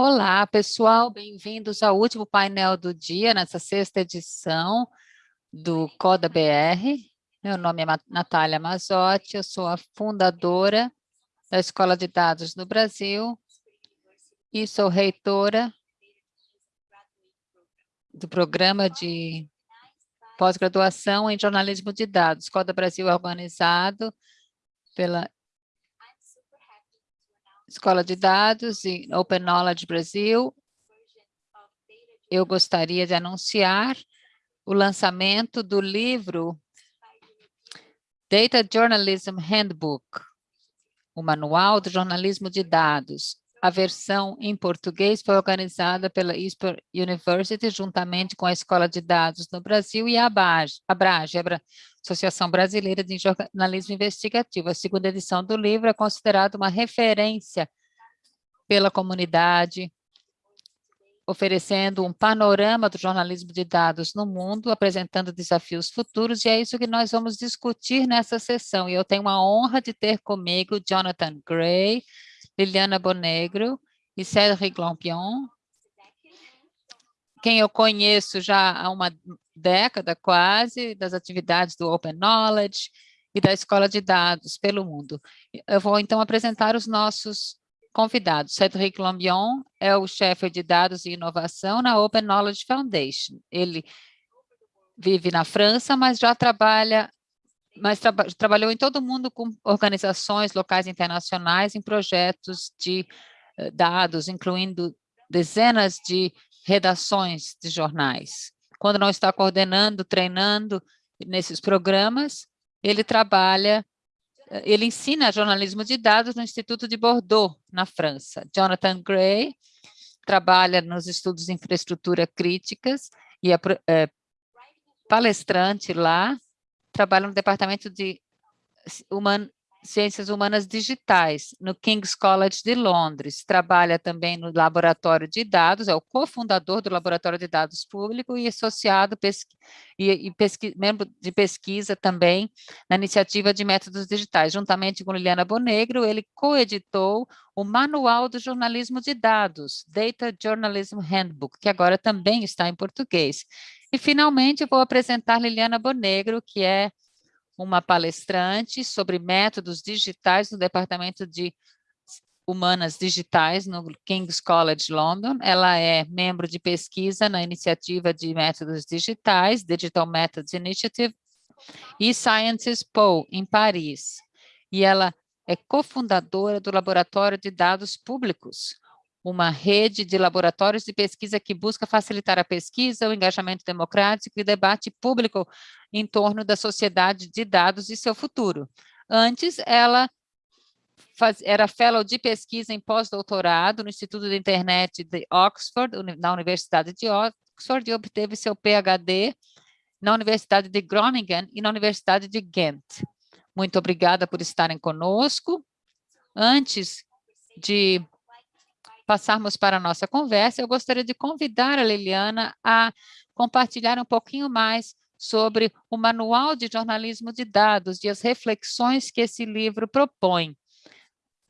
Olá, pessoal, bem-vindos ao último painel do dia, nessa sexta edição do Coda BR. Meu nome é Natália Mazotti, eu sou a fundadora da Escola de Dados no Brasil e sou reitora do programa de pós-graduação em jornalismo de dados. Coda Brasil é organizado pela Escola de Dados e Open Knowledge Brasil, eu gostaria de anunciar o lançamento do livro Data Journalism Handbook, o Manual do Jornalismo de Dados, a versão em português foi organizada pela ISPER University, juntamente com a Escola de Dados no Brasil e a ABRAGE, Associação Brasileira de Jornalismo Investigativo. A segunda edição do livro é considerada uma referência pela comunidade, oferecendo um panorama do jornalismo de dados no mundo, apresentando desafios futuros, e é isso que nós vamos discutir nessa sessão. E eu tenho a honra de ter comigo Jonathan Gray, Liliana Bonegro e Cédric Lampion, quem eu conheço já há uma década quase, das atividades do Open Knowledge e da Escola de Dados pelo mundo. Eu vou então apresentar os nossos convidados. Cédric Lambion é o chefe de dados e inovação na Open Knowledge Foundation. Ele vive na França, mas já trabalha mas tra trabalhou em todo o mundo com organizações locais internacionais em projetos de uh, dados, incluindo dezenas de redações de jornais. Quando não está coordenando, treinando nesses programas, ele trabalha, eh, ele ensina jornalismo de dados no Instituto de Bordeaux, na França. Jonathan Gray trabalha nos estudos de infraestrutura críticas e é, é palestrante lá trabalha no Departamento de Human, Ciências Humanas Digitais, no King's College de Londres. Trabalha também no Laboratório de Dados, é o cofundador do Laboratório de Dados Público e associado pesqui, e, e pesqui, membro de pesquisa também na Iniciativa de Métodos Digitais. Juntamente com Liliana Bonegro, ele coeditou o Manual do Jornalismo de Dados, Data Journalism Handbook, que agora também está em português. E, finalmente, vou apresentar Liliana Bonegro, que é uma palestrante sobre métodos digitais no Departamento de Humanas Digitais no King's College London. Ela é membro de pesquisa na iniciativa de métodos digitais, Digital Methods Initiative, e Sciences Po, em Paris. E ela é cofundadora do Laboratório de Dados Públicos, uma rede de laboratórios de pesquisa que busca facilitar a pesquisa, o engajamento democrático e o debate público em torno da sociedade de dados e seu futuro. Antes, ela faz, era fellow de pesquisa em pós-doutorado no Instituto de Internet de Oxford, na Universidade de Oxford, e obteve seu PhD na Universidade de Groningen e na Universidade de Ghent. Muito obrigada por estarem conosco. Antes de passarmos para a nossa conversa, eu gostaria de convidar a Liliana a compartilhar um pouquinho mais sobre o Manual de Jornalismo de Dados e as reflexões que esse livro propõe.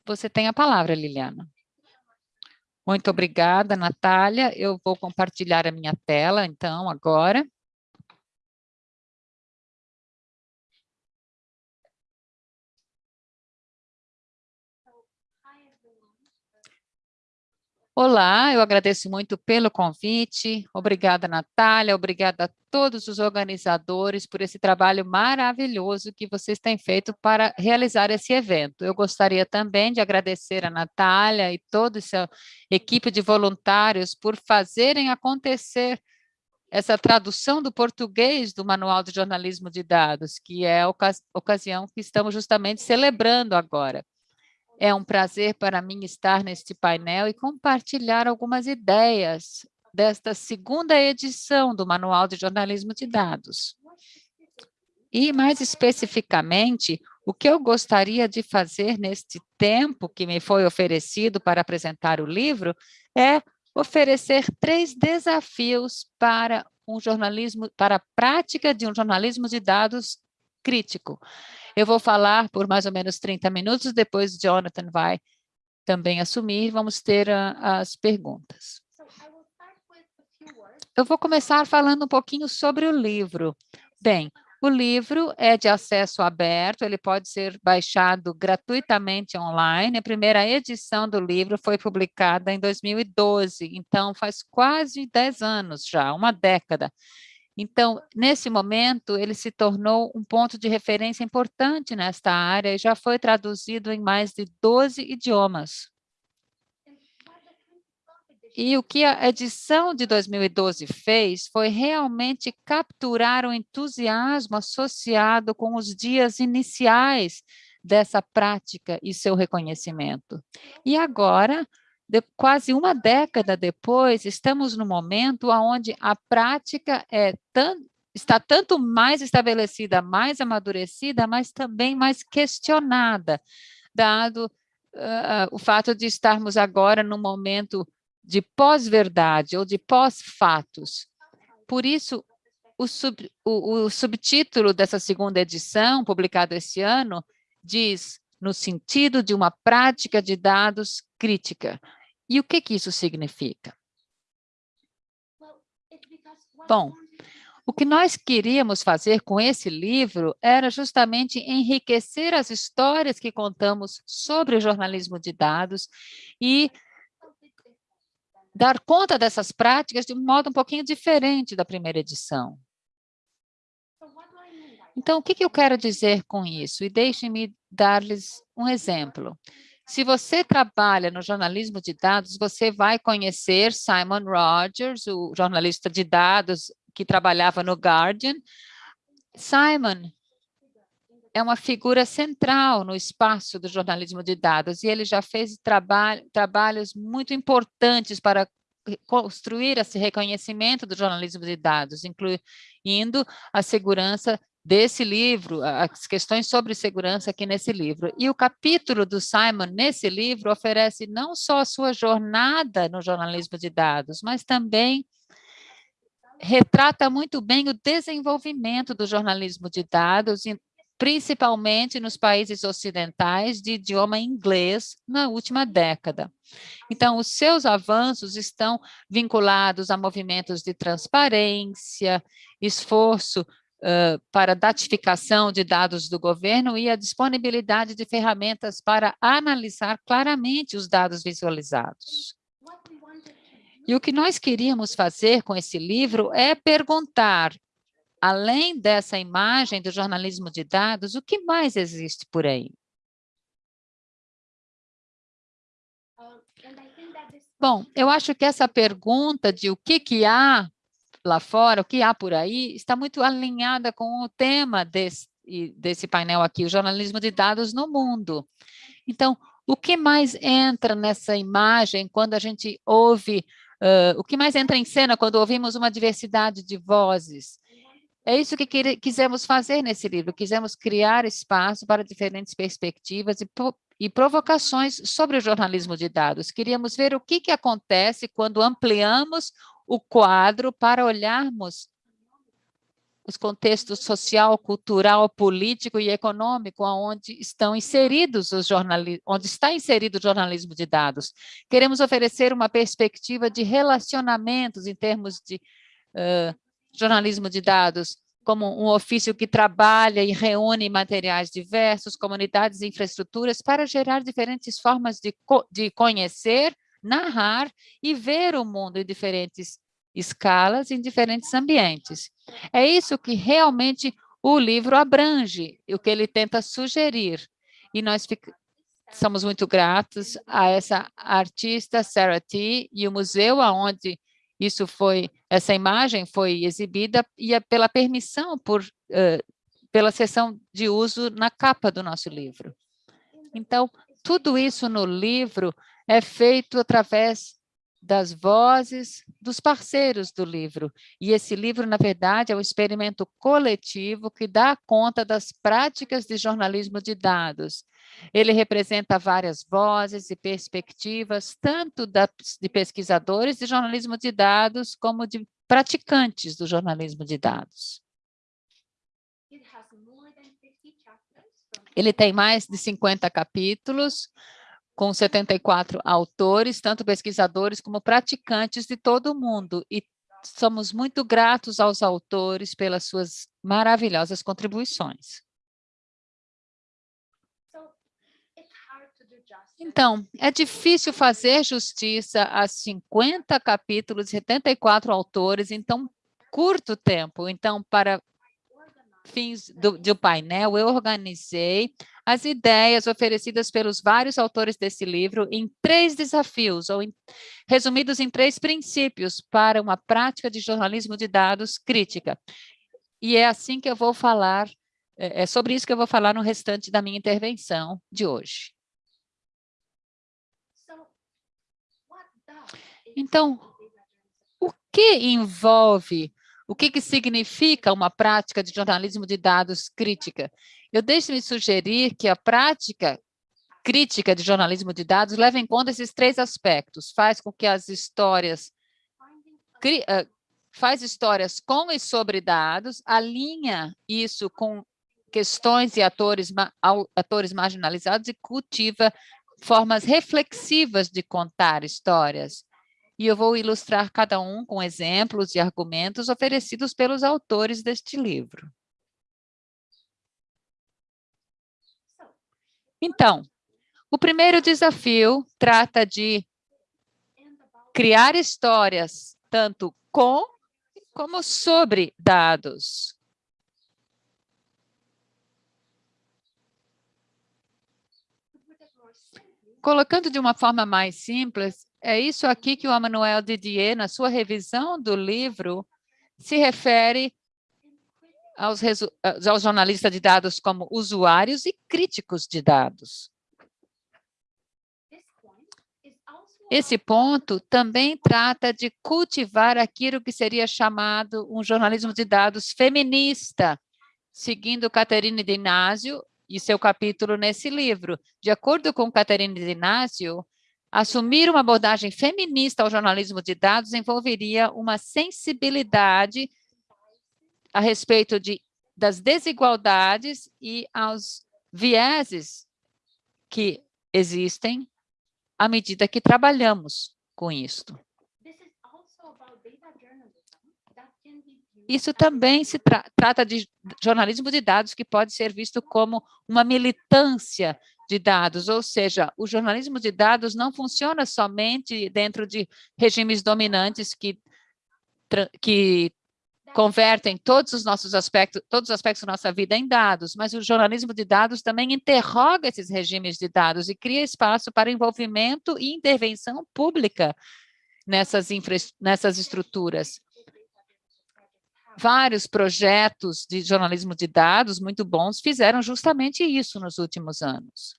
Você tem a palavra, Liliana. Muito obrigada, Natália. Eu vou compartilhar a minha tela, então, agora. Olá, eu agradeço muito pelo convite. Obrigada, Natália. Obrigada a todos os organizadores por esse trabalho maravilhoso que vocês têm feito para realizar esse evento. Eu gostaria também de agradecer a Natália e toda essa equipe de voluntários por fazerem acontecer essa tradução do português do Manual de Jornalismo de Dados, que é a ocasião que estamos justamente celebrando agora. É um prazer para mim estar neste painel e compartilhar algumas ideias desta segunda edição do Manual de Jornalismo de Dados. E, mais especificamente, o que eu gostaria de fazer neste tempo que me foi oferecido para apresentar o livro é oferecer três desafios para um jornalismo, para a prática de um jornalismo de dados crítico. Eu vou falar por mais ou menos 30 minutos, depois Jonathan vai também assumir, vamos ter a, as perguntas. Eu vou começar falando um pouquinho sobre o livro. Bem, o livro é de acesso aberto, ele pode ser baixado gratuitamente online. A primeira edição do livro foi publicada em 2012, então faz quase 10 anos já, uma década. Então, nesse momento, ele se tornou um ponto de referência importante nesta área e já foi traduzido em mais de 12 idiomas. E o que a edição de 2012 fez foi realmente capturar o entusiasmo associado com os dias iniciais dessa prática e seu reconhecimento. E agora, de, quase uma década depois, estamos no momento onde a prática é tan, está tanto mais estabelecida, mais amadurecida, mas também mais questionada, dado uh, o fato de estarmos agora num momento de pós-verdade ou de pós-fatos. Por isso, o, sub, o, o subtítulo dessa segunda edição, publicado esse ano, diz no sentido de uma prática de dados crítica. E o que, que isso significa? Bom, o que nós queríamos fazer com esse livro era justamente enriquecer as histórias que contamos sobre o jornalismo de dados e dar conta dessas práticas de um modo um pouquinho diferente da primeira edição. Então, o que, eu quero dizer com isso? E deixem-me dar-lhes um exemplo. Se você trabalha no jornalismo de dados, você vai conhecer Simon Rogers, o jornalista de dados que trabalhava no Guardian. Simon é uma figura central no espaço do jornalismo de dados e ele já fez trabalho, trabalhos muito importantes para construir esse reconhecimento do jornalismo de dados, incluindo a segurança desse livro, as questões sobre segurança aqui nesse livro. E o capítulo do Simon nesse livro oferece não só a sua jornada no jornalismo de dados, mas também retrata muito bem o desenvolvimento do jornalismo de dados principalmente nos países ocidentais de idioma inglês na última década. Então, os seus avanços estão vinculados a movimentos de transparência, esforço uh, para datificação de dados do governo e a disponibilidade de ferramentas para analisar claramente os dados visualizados. E o que nós queríamos fazer com esse livro é perguntar além dessa imagem do jornalismo de dados, o que mais existe por aí? Bom, eu acho que essa pergunta de o que, que há lá fora, o que há por aí, está muito alinhada com o tema desse, desse painel aqui, o jornalismo de dados no mundo. Então, o que mais entra nessa imagem quando a gente ouve, uh, o que mais entra em cena quando ouvimos uma diversidade de vozes? É isso que quisemos fazer nesse livro, quisemos criar espaço para diferentes perspectivas e, e provocações sobre o jornalismo de dados. Queríamos ver o que, que acontece quando ampliamos o quadro para olharmos os contextos social, cultural, político e econômico onde estão inseridos os onde está inserido o jornalismo de dados. Queremos oferecer uma perspectiva de relacionamentos em termos de uh, jornalismo de dados como um ofício que trabalha e reúne materiais diversos, comunidades e infraestruturas para gerar diferentes formas de, co de conhecer, narrar e ver o mundo em diferentes escalas, em diferentes ambientes. É isso que realmente o livro abrange, o que ele tenta sugerir. E nós somos muito gratos a essa artista, Sarah T., e o museu aonde isso foi, essa imagem foi exibida e é pela permissão, por, uh, pela sessão de uso na capa do nosso livro. Então, tudo isso no livro é feito através das vozes dos parceiros do livro. E esse livro, na verdade, é um experimento coletivo que dá conta das práticas de jornalismo de dados. Ele representa várias vozes e perspectivas, tanto de pesquisadores de jornalismo de dados, como de praticantes do jornalismo de dados. Ele tem mais de 50 capítulos, com 74 autores, tanto pesquisadores como praticantes de todo o mundo. E somos muito gratos aos autores pelas suas maravilhosas contribuições. Então, é difícil fazer justiça a 50 capítulos, 74 autores em tão curto tempo. Então, para fins do, do painel, eu organizei as ideias oferecidas pelos vários autores desse livro em três desafios, ou em, resumidos em três princípios para uma prática de jornalismo de dados crítica. E é assim que eu vou falar, é, é sobre isso que eu vou falar no restante da minha intervenção de hoje. Então, o que envolve, o que, que significa uma prática de jornalismo de dados crítica? Eu deixo-me sugerir que a prática crítica de jornalismo de dados leva em conta esses três aspectos. Faz com que as histórias... Faz histórias com e sobre dados, alinha isso com questões e atores, atores marginalizados e cultiva formas reflexivas de contar histórias e eu vou ilustrar cada um com exemplos e argumentos oferecidos pelos autores deste livro. Então, o primeiro desafio trata de criar histórias tanto com como sobre dados. Colocando de uma forma mais simples, é isso aqui que o Emmanuel Didier, na sua revisão do livro, se refere aos, aos jornalistas de dados como usuários e críticos de dados. Esse ponto também trata de cultivar aquilo que seria chamado um jornalismo de dados feminista, seguindo Caterine de Inácio e seu capítulo nesse livro. De acordo com Caterine de Inácio, Assumir uma abordagem feminista ao jornalismo de dados envolveria uma sensibilidade a respeito de, das desigualdades e aos vieses que existem à medida que trabalhamos com isto. Isso também se tra trata de jornalismo de dados que pode ser visto como uma militância de dados, ou seja, o jornalismo de dados não funciona somente dentro de regimes dominantes que, que convertem todos os nossos aspectos, todos os aspectos da nossa vida em dados, mas o jornalismo de dados também interroga esses regimes de dados e cria espaço para envolvimento e intervenção pública nessas, infra, nessas estruturas vários projetos de jornalismo de dados muito bons fizeram justamente isso nos últimos anos.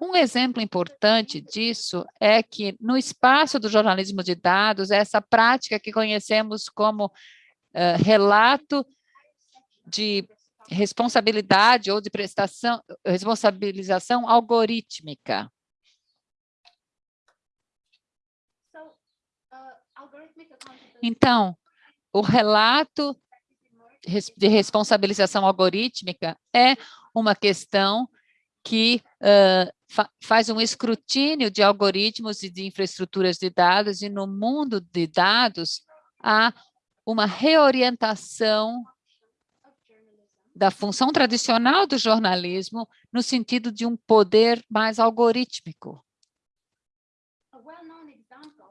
Um exemplo importante disso é que no espaço do jornalismo de dados, essa prática que conhecemos como uh, relato de responsabilidade ou de prestação, responsabilização algorítmica. Então, o relato de responsabilização algorítmica é uma questão que uh, fa faz um escrutínio de algoritmos e de infraestruturas de dados, e no mundo de dados há uma reorientação da função tradicional do jornalismo no sentido de um poder mais algorítmico.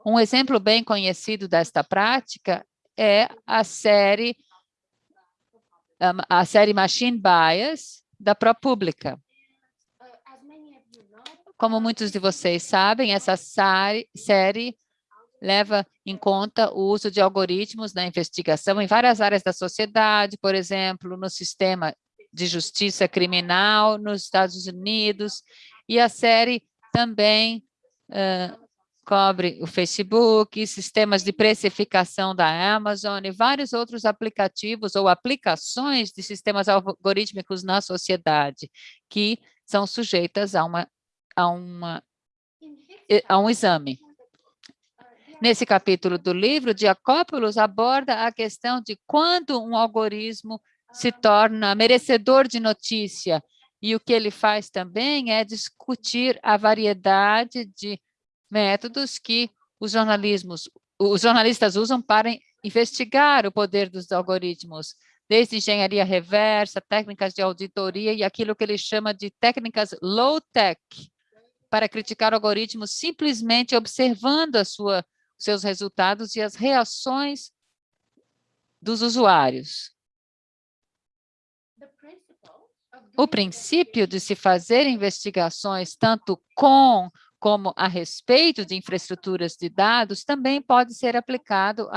Um exemplo bem conhecido desta prática é a série a série Machine Bias da ProPublica. Como muitos de vocês sabem, essa série leva em conta o uso de algoritmos na investigação em várias áreas da sociedade, por exemplo, no sistema de justiça criminal nos Estados Unidos, e a série também uh, cobre o Facebook, sistemas de precificação da Amazon e vários outros aplicativos ou aplicações de sistemas algorítmicos na sociedade que são sujeitas a uma a, uma, a um exame. Nesse capítulo do livro, Diacópolis aborda a questão de quando um algoritmo se torna merecedor de notícia E o que ele faz também é discutir a variedade de métodos que os jornalismos, os jornalistas usam para investigar o poder dos algoritmos, desde engenharia reversa, técnicas de auditoria e aquilo que ele chama de técnicas low-tech, para criticar algoritmos simplesmente observando a sua, seus resultados e as reações dos usuários. O princípio de se fazer investigações tanto com como a respeito de infraestruturas de dados, também pode ser aplicado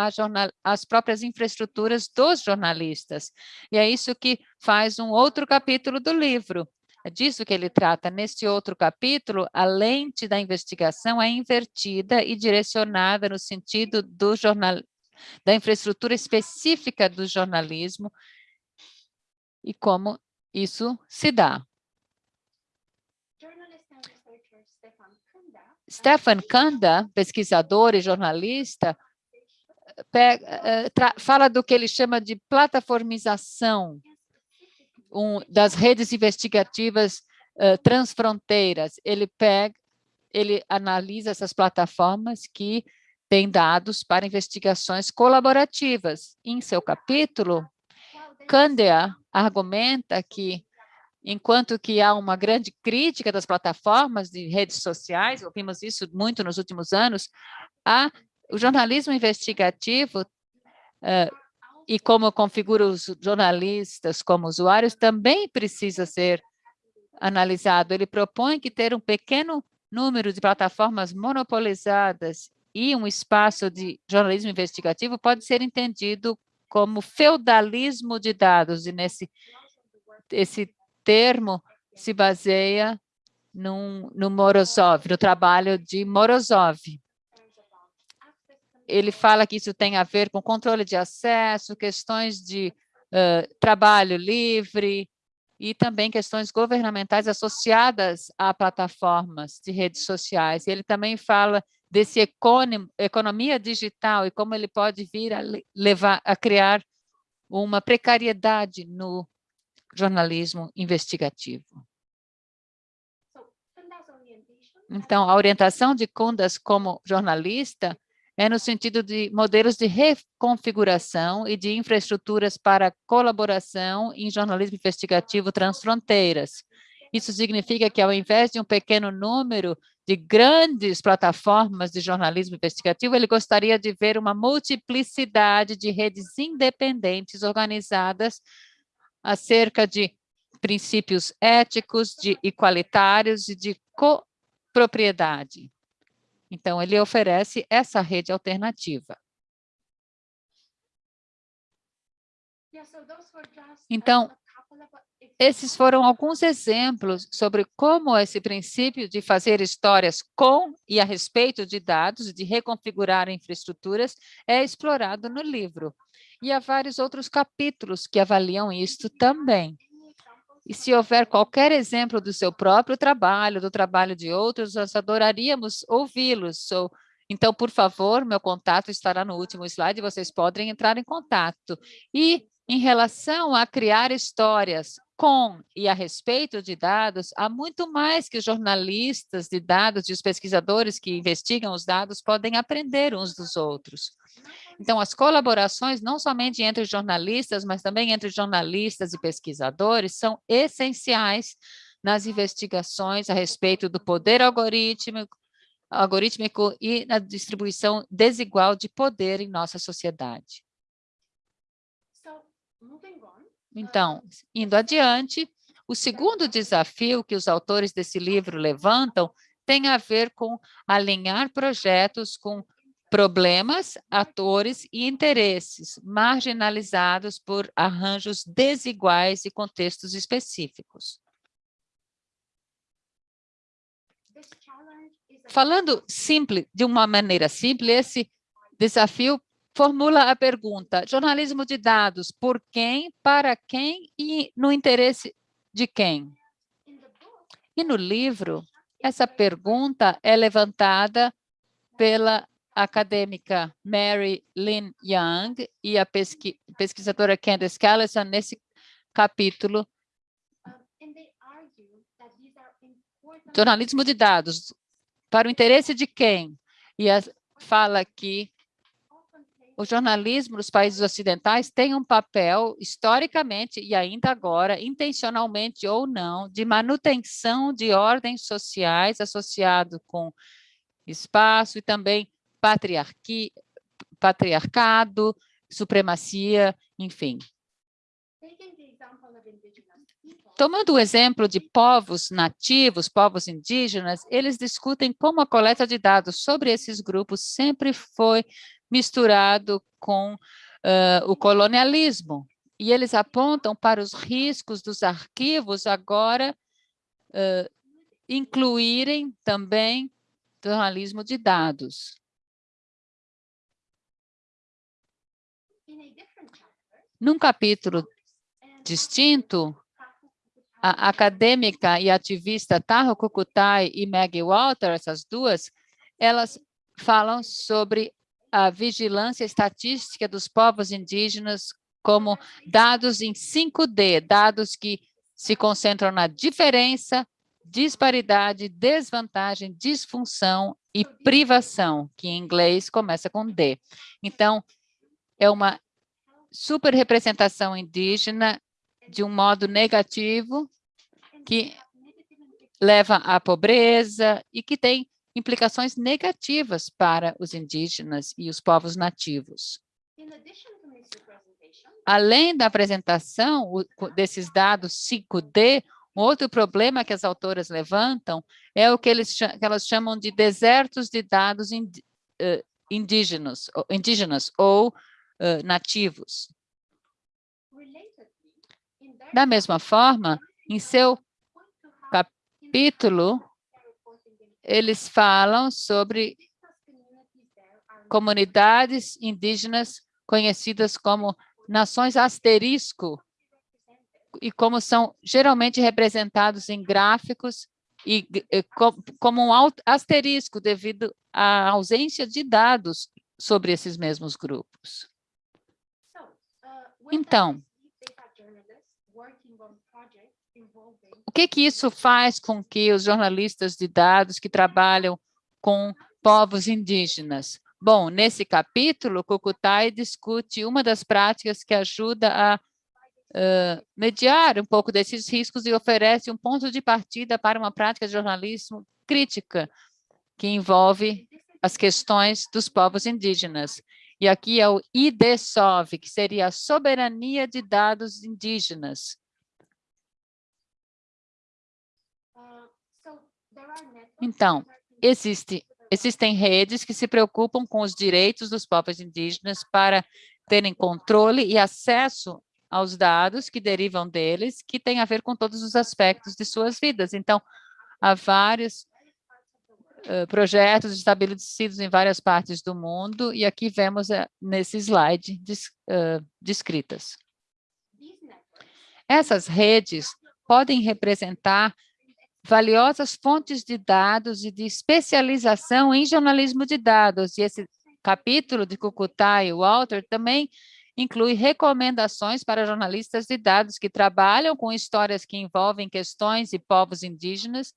às próprias infraestruturas dos jornalistas. E é isso que faz um outro capítulo do livro. É disso que ele trata. Neste outro capítulo, a lente da investigação é invertida e direcionada no sentido do jornal, da infraestrutura específica do jornalismo e como isso se dá. Stefan Kanda, pesquisador e jornalista, pega, eh, fala do que ele chama de plataformização um, das redes investigativas uh, transfronteiras. Ele pega, ele analisa essas plataformas que têm dados para investigações colaborativas. Em seu capítulo, Kandea argumenta que enquanto que há uma grande crítica das plataformas de redes sociais, ouvimos isso muito nos últimos anos, há o jornalismo investigativo uh, e como configura os jornalistas como usuários também precisa ser analisado. Ele propõe que ter um pequeno número de plataformas monopolizadas e um espaço de jornalismo investigativo pode ser entendido como feudalismo de dados, e nesse esse termo se baseia num, no Morozov, no trabalho de Morozov. Ele fala que isso tem a ver com controle de acesso, questões de uh, trabalho livre e também questões governamentais associadas a plataformas de redes sociais. Ele também fala desse economia digital e como ele pode vir a levar a criar uma precariedade no jornalismo investigativo. Então, a orientação de Kundas como jornalista é no sentido de modelos de reconfiguração e de infraestruturas para colaboração em jornalismo investigativo transfronteiras. Isso significa que, ao invés de um pequeno número de grandes plataformas de jornalismo investigativo, ele gostaria de ver uma multiplicidade de redes independentes organizadas acerca de princípios éticos, de igualitários e de copropriedade. Então, ele oferece essa rede alternativa. Então, esses foram alguns exemplos sobre como esse princípio de fazer histórias com e a respeito de dados, de reconfigurar infraestruturas, é explorado no livro. E há vários outros capítulos que avaliam isto também. E se houver qualquer exemplo do seu próprio trabalho, do trabalho de outros, nós adoraríamos ouvi-los. Então, por favor, meu contato estará no último slide, vocês podem entrar em contato. E em relação a criar histórias com e a respeito de dados, há muito mais que os jornalistas de dados e os pesquisadores que investigam os dados podem aprender uns dos outros. Então, as colaborações, não somente entre jornalistas, mas também entre jornalistas e pesquisadores, são essenciais nas investigações a respeito do poder algorítmico, algorítmico e na distribuição desigual de poder em nossa sociedade. Então, indo adiante, o segundo desafio que os autores desse livro levantam tem a ver com alinhar projetos com problemas, atores e interesses marginalizados por arranjos desiguais e contextos específicos. Falando simples, de uma maneira simples, esse desafio formula a pergunta, jornalismo de dados, por quem, para quem e no interesse de quem? E no livro, essa pergunta é levantada pela acadêmica Mary Lynn Young e a pesqui pesquisadora Candace Callison nesse capítulo. jornalismo de dados, para o interesse de quem? E a, fala que o jornalismo nos países ocidentais tem um papel, historicamente e ainda agora, intencionalmente ou não, de manutenção de ordens sociais associado com espaço e também patriarquia, patriarcado, supremacia, enfim. Tomando o exemplo de povos nativos, povos indígenas, eles discutem como a coleta de dados sobre esses grupos sempre foi misturado com uh, o colonialismo. E eles apontam para os riscos dos arquivos agora uh, incluírem também jornalismo de dados. Num capítulo distinto, a acadêmica e ativista Taho Kukutai e Maggie Walter, essas duas, elas falam sobre a vigilância estatística dos povos indígenas como dados em 5D, dados que se concentram na diferença, disparidade, desvantagem, disfunção e privação, que em inglês começa com D. Então, é uma super representação indígena de um modo negativo, que leva à pobreza e que tem implicações negativas para os indígenas e os povos nativos. Além da apresentação desses dados 5D, um outro problema que as autoras levantam é o que, eles, que elas chamam de desertos de dados indígenas, indígenas ou nativos. Da mesma forma, em seu capítulo, eles falam sobre comunidades indígenas conhecidas como nações asterisco, e como são geralmente representados em gráficos e, e como um asterisco devido à ausência de dados sobre esses mesmos grupos. Então, o que que isso faz com que os jornalistas de dados que trabalham com povos indígenas? Bom, nesse capítulo, Kukutai discute uma das práticas que ajuda a uh, mediar um pouco desses riscos e oferece um ponto de partida para uma prática de jornalismo crítica, que envolve as questões dos povos indígenas. E aqui é o IDSOV, que seria a soberania de dados indígenas. Então, existe, existem redes que se preocupam com os direitos dos povos indígenas para terem controle e acesso aos dados que derivam deles, que tem a ver com todos os aspectos de suas vidas. Então, há vários uh, projetos estabelecidos em várias partes do mundo, e aqui vemos uh, nesse slide uh, descritas. Essas redes podem representar valiosas fontes de dados e de especialização em jornalismo de dados. E esse capítulo de Cucutá e Walter também inclui recomendações para jornalistas de dados que trabalham com histórias que envolvem questões e povos indígenas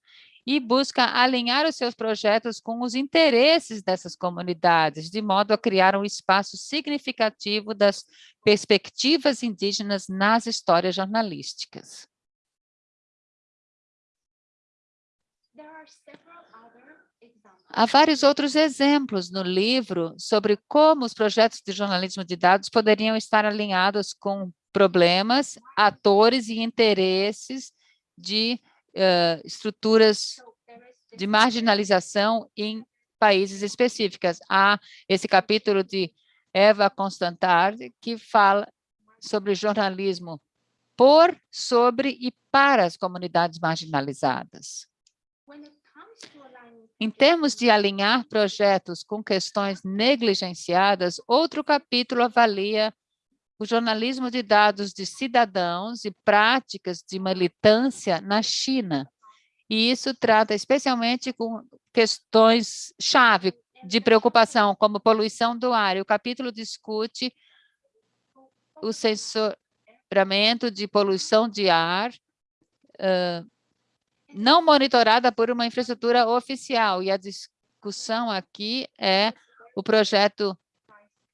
e busca alinhar os seus projetos com os interesses dessas comunidades, de modo a criar um espaço significativo das perspectivas indígenas nas histórias jornalísticas. Há vários outros exemplos no livro sobre como os projetos de jornalismo de dados poderiam estar alinhados com problemas, atores e interesses de uh, estruturas de marginalização em países específicos. Há esse capítulo de Eva Constantard, que fala sobre jornalismo por, sobre e para as comunidades marginalizadas. Em termos de alinhar projetos com questões negligenciadas, outro capítulo avalia o jornalismo de dados de cidadãos e práticas de militância na China. E isso trata especialmente com questões-chave de preocupação, como poluição do ar. E o capítulo discute o censuramento de poluição de ar, uh, não monitorada por uma infraestrutura oficial. E a discussão aqui é o projeto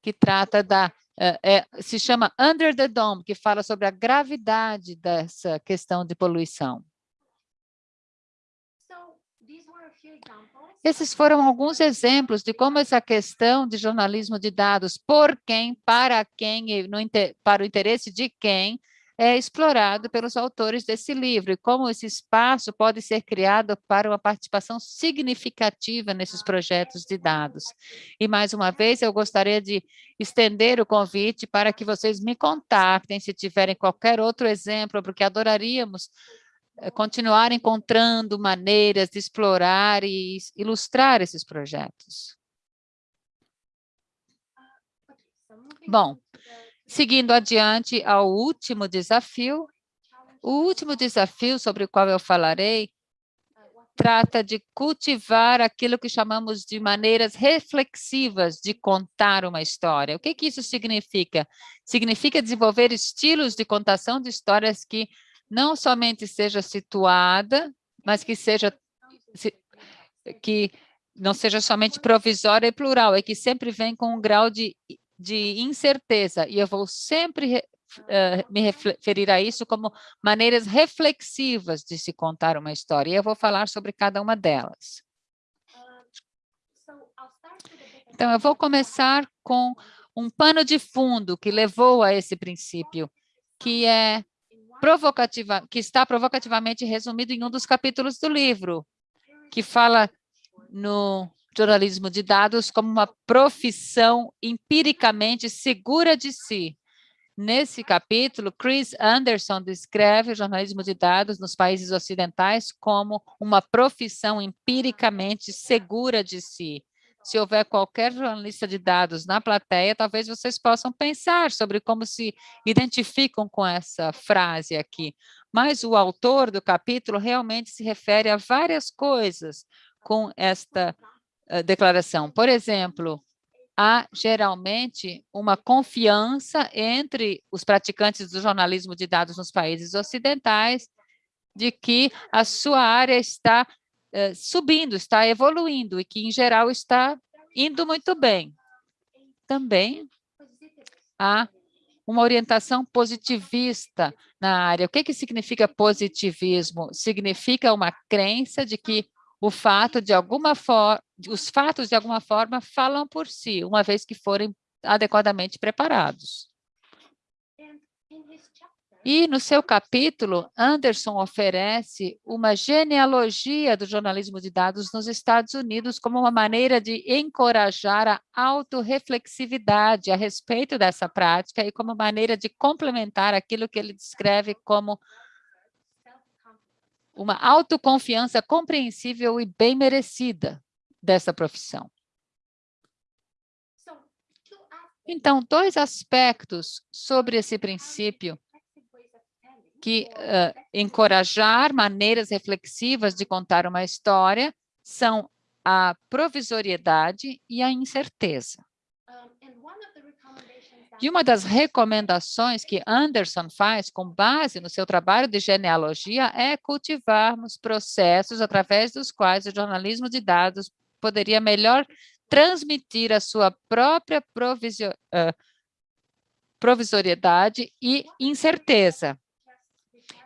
que trata da é, é, se chama Under the Dome, que fala sobre a gravidade dessa questão de poluição. Esses foram alguns exemplos de como essa questão de jornalismo de dados, por quem, para quem, no, para o interesse de quem, é explorado pelos autores desse livro e como esse espaço pode ser criado para uma participação significativa nesses projetos de dados. E, mais uma vez, eu gostaria de estender o convite para que vocês me contactem se tiverem qualquer outro exemplo, porque adoraríamos eh, continuar encontrando maneiras de explorar e ilustrar esses projetos. Bom, seguindo adiante ao último desafio, o último desafio sobre o qual eu falarei trata de cultivar aquilo que chamamos de maneiras reflexivas de contar uma história. O que, que isso significa? Significa desenvolver estilos de contação de histórias que não somente seja situada, mas que seja que não seja somente provisória e plural, é que sempre vem com um grau de, de incerteza, e eu vou sempre uh, me referir a isso como maneiras reflexivas de se contar uma história, e eu vou falar sobre cada uma delas. Então, eu vou começar com um pano de fundo que levou a esse princípio, que é provocativa, que está provocativamente resumido em um dos capítulos do livro, que fala no jornalismo de dados como uma profissão empiricamente segura de si. Nesse capítulo, Chris Anderson descreve o jornalismo de dados nos países ocidentais como uma profissão empiricamente segura de si se houver qualquer jornalista de dados na plateia, talvez vocês possam pensar sobre como se identificam com essa frase aqui. Mas o autor do capítulo realmente se refere a várias coisas com esta declaração. Por exemplo, há geralmente uma confiança entre os praticantes do jornalismo de dados nos países ocidentais de que a sua área está eh, subindo, está evoluindo e que, em geral, está indo muito bem. Também há uma orientação positivista na área. O que, que significa positivismo? Significa uma crença de que o fato de alguma forma, os fatos de alguma forma falam por si, uma vez que forem adequadamente preparados. E no seu capítulo, Anderson oferece uma genealogia do jornalismo de dados nos Estados Unidos como uma maneira de encorajar a autorreflexividade a respeito dessa prática e como maneira de complementar aquilo que ele descreve como uma autoconfiança compreensível e bem merecida dessa profissão. Então, dois aspectos sobre esse princípio que uh, encorajar maneiras reflexivas de contar uma história são a provisoriedade e a incerteza. E uma das recomendações que Anderson faz com base no seu trabalho de genealogia é cultivarmos processos através dos quais o jornalismo de dados poderia melhor transmitir a sua própria provisio, uh, provisoriedade e incerteza.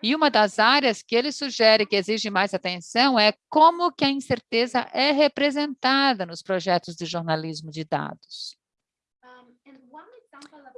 E uma das áreas que ele sugere que exige mais atenção é como que a incerteza é representada nos projetos de jornalismo de dados.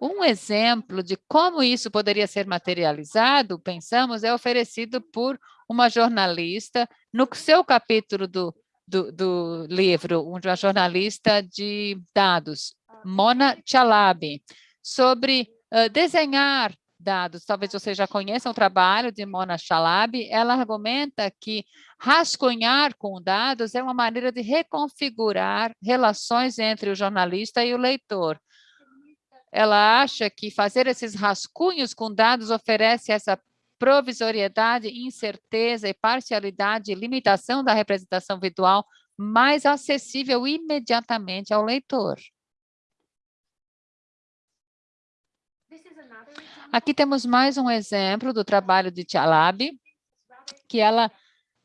Um exemplo de como isso poderia ser materializado, pensamos, é oferecido por uma jornalista no seu capítulo do, do, do livro, uma jornalista de dados, Mona Chalabi, sobre uh, desenhar dados. Talvez você já conheça o trabalho de Mona Chalabi. Ela argumenta que rascunhar com dados é uma maneira de reconfigurar relações entre o jornalista e o leitor. Ela acha que fazer esses rascunhos com dados oferece essa provisoriedade, incerteza e parcialidade e limitação da representação visual mais acessível imediatamente ao leitor. Aqui temos mais um exemplo do trabalho de Chalabi, que ela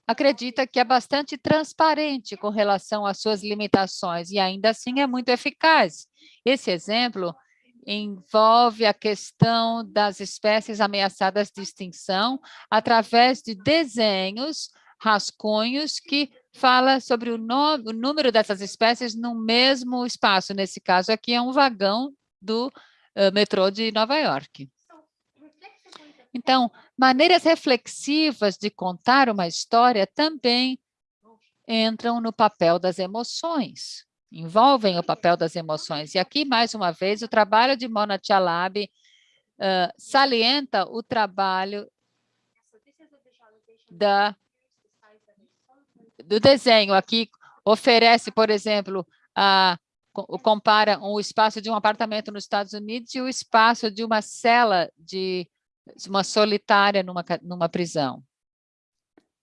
acredita que é bastante transparente com relação às suas limitações e ainda assim é muito eficaz. Esse exemplo envolve a questão das espécies ameaçadas de extinção através de desenhos, rascunhos que fala sobre o, o número dessas espécies no mesmo espaço. Nesse caso aqui é um vagão do uh, metrô de Nova York. Então, maneiras reflexivas de contar uma história também entram no papel das emoções, envolvem o papel das emoções. E aqui, mais uma vez, o trabalho de Mona Chalab uh, salienta o trabalho da, do desenho. Aqui oferece, por exemplo, a compara o espaço de um apartamento nos Estados Unidos e o espaço de uma cela de uma solitária numa, numa prisão.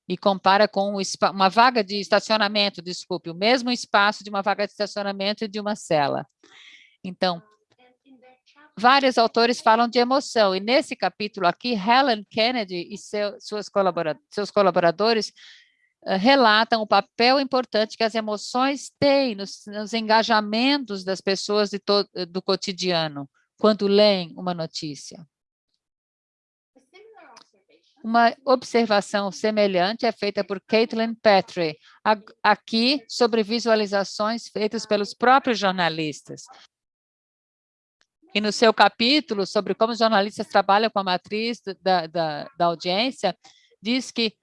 E compara com uma vaga de estacionamento, desculpe, o mesmo espaço de uma vaga de estacionamento e de uma cela. Então, vários autores falam de emoção, e nesse capítulo aqui, Helen Kennedy e seu, suas seus colaboradores uh, relatam o papel importante que as emoções têm nos, nos engajamentos das pessoas do cotidiano, quando leem uma notícia. Uma observação semelhante é feita por Caitlin Petrie, aqui sobre visualizações feitas pelos próprios jornalistas. E no seu capítulo sobre como os jornalistas trabalham com a matriz da, da, da audiência, diz que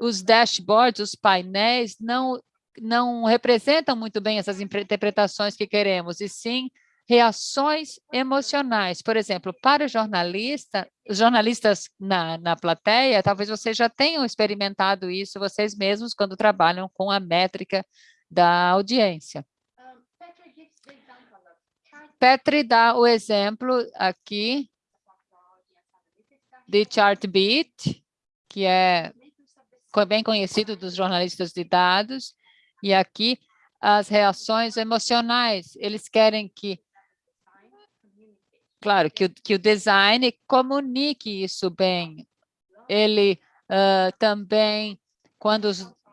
os dashboards, os painéis, não, não representam muito bem essas interpretações que queremos, e sim reações emocionais. Por exemplo, para o jornalista, os jornalistas na, na plateia, talvez vocês já tenham experimentado isso vocês mesmos quando trabalham com a métrica da audiência. Petri dá o exemplo aqui de Chartbeat, que é bem conhecido dos jornalistas de dados, e aqui as reações emocionais. Eles querem que Claro, que o, que o design comunique isso bem. Ele uh, também, quando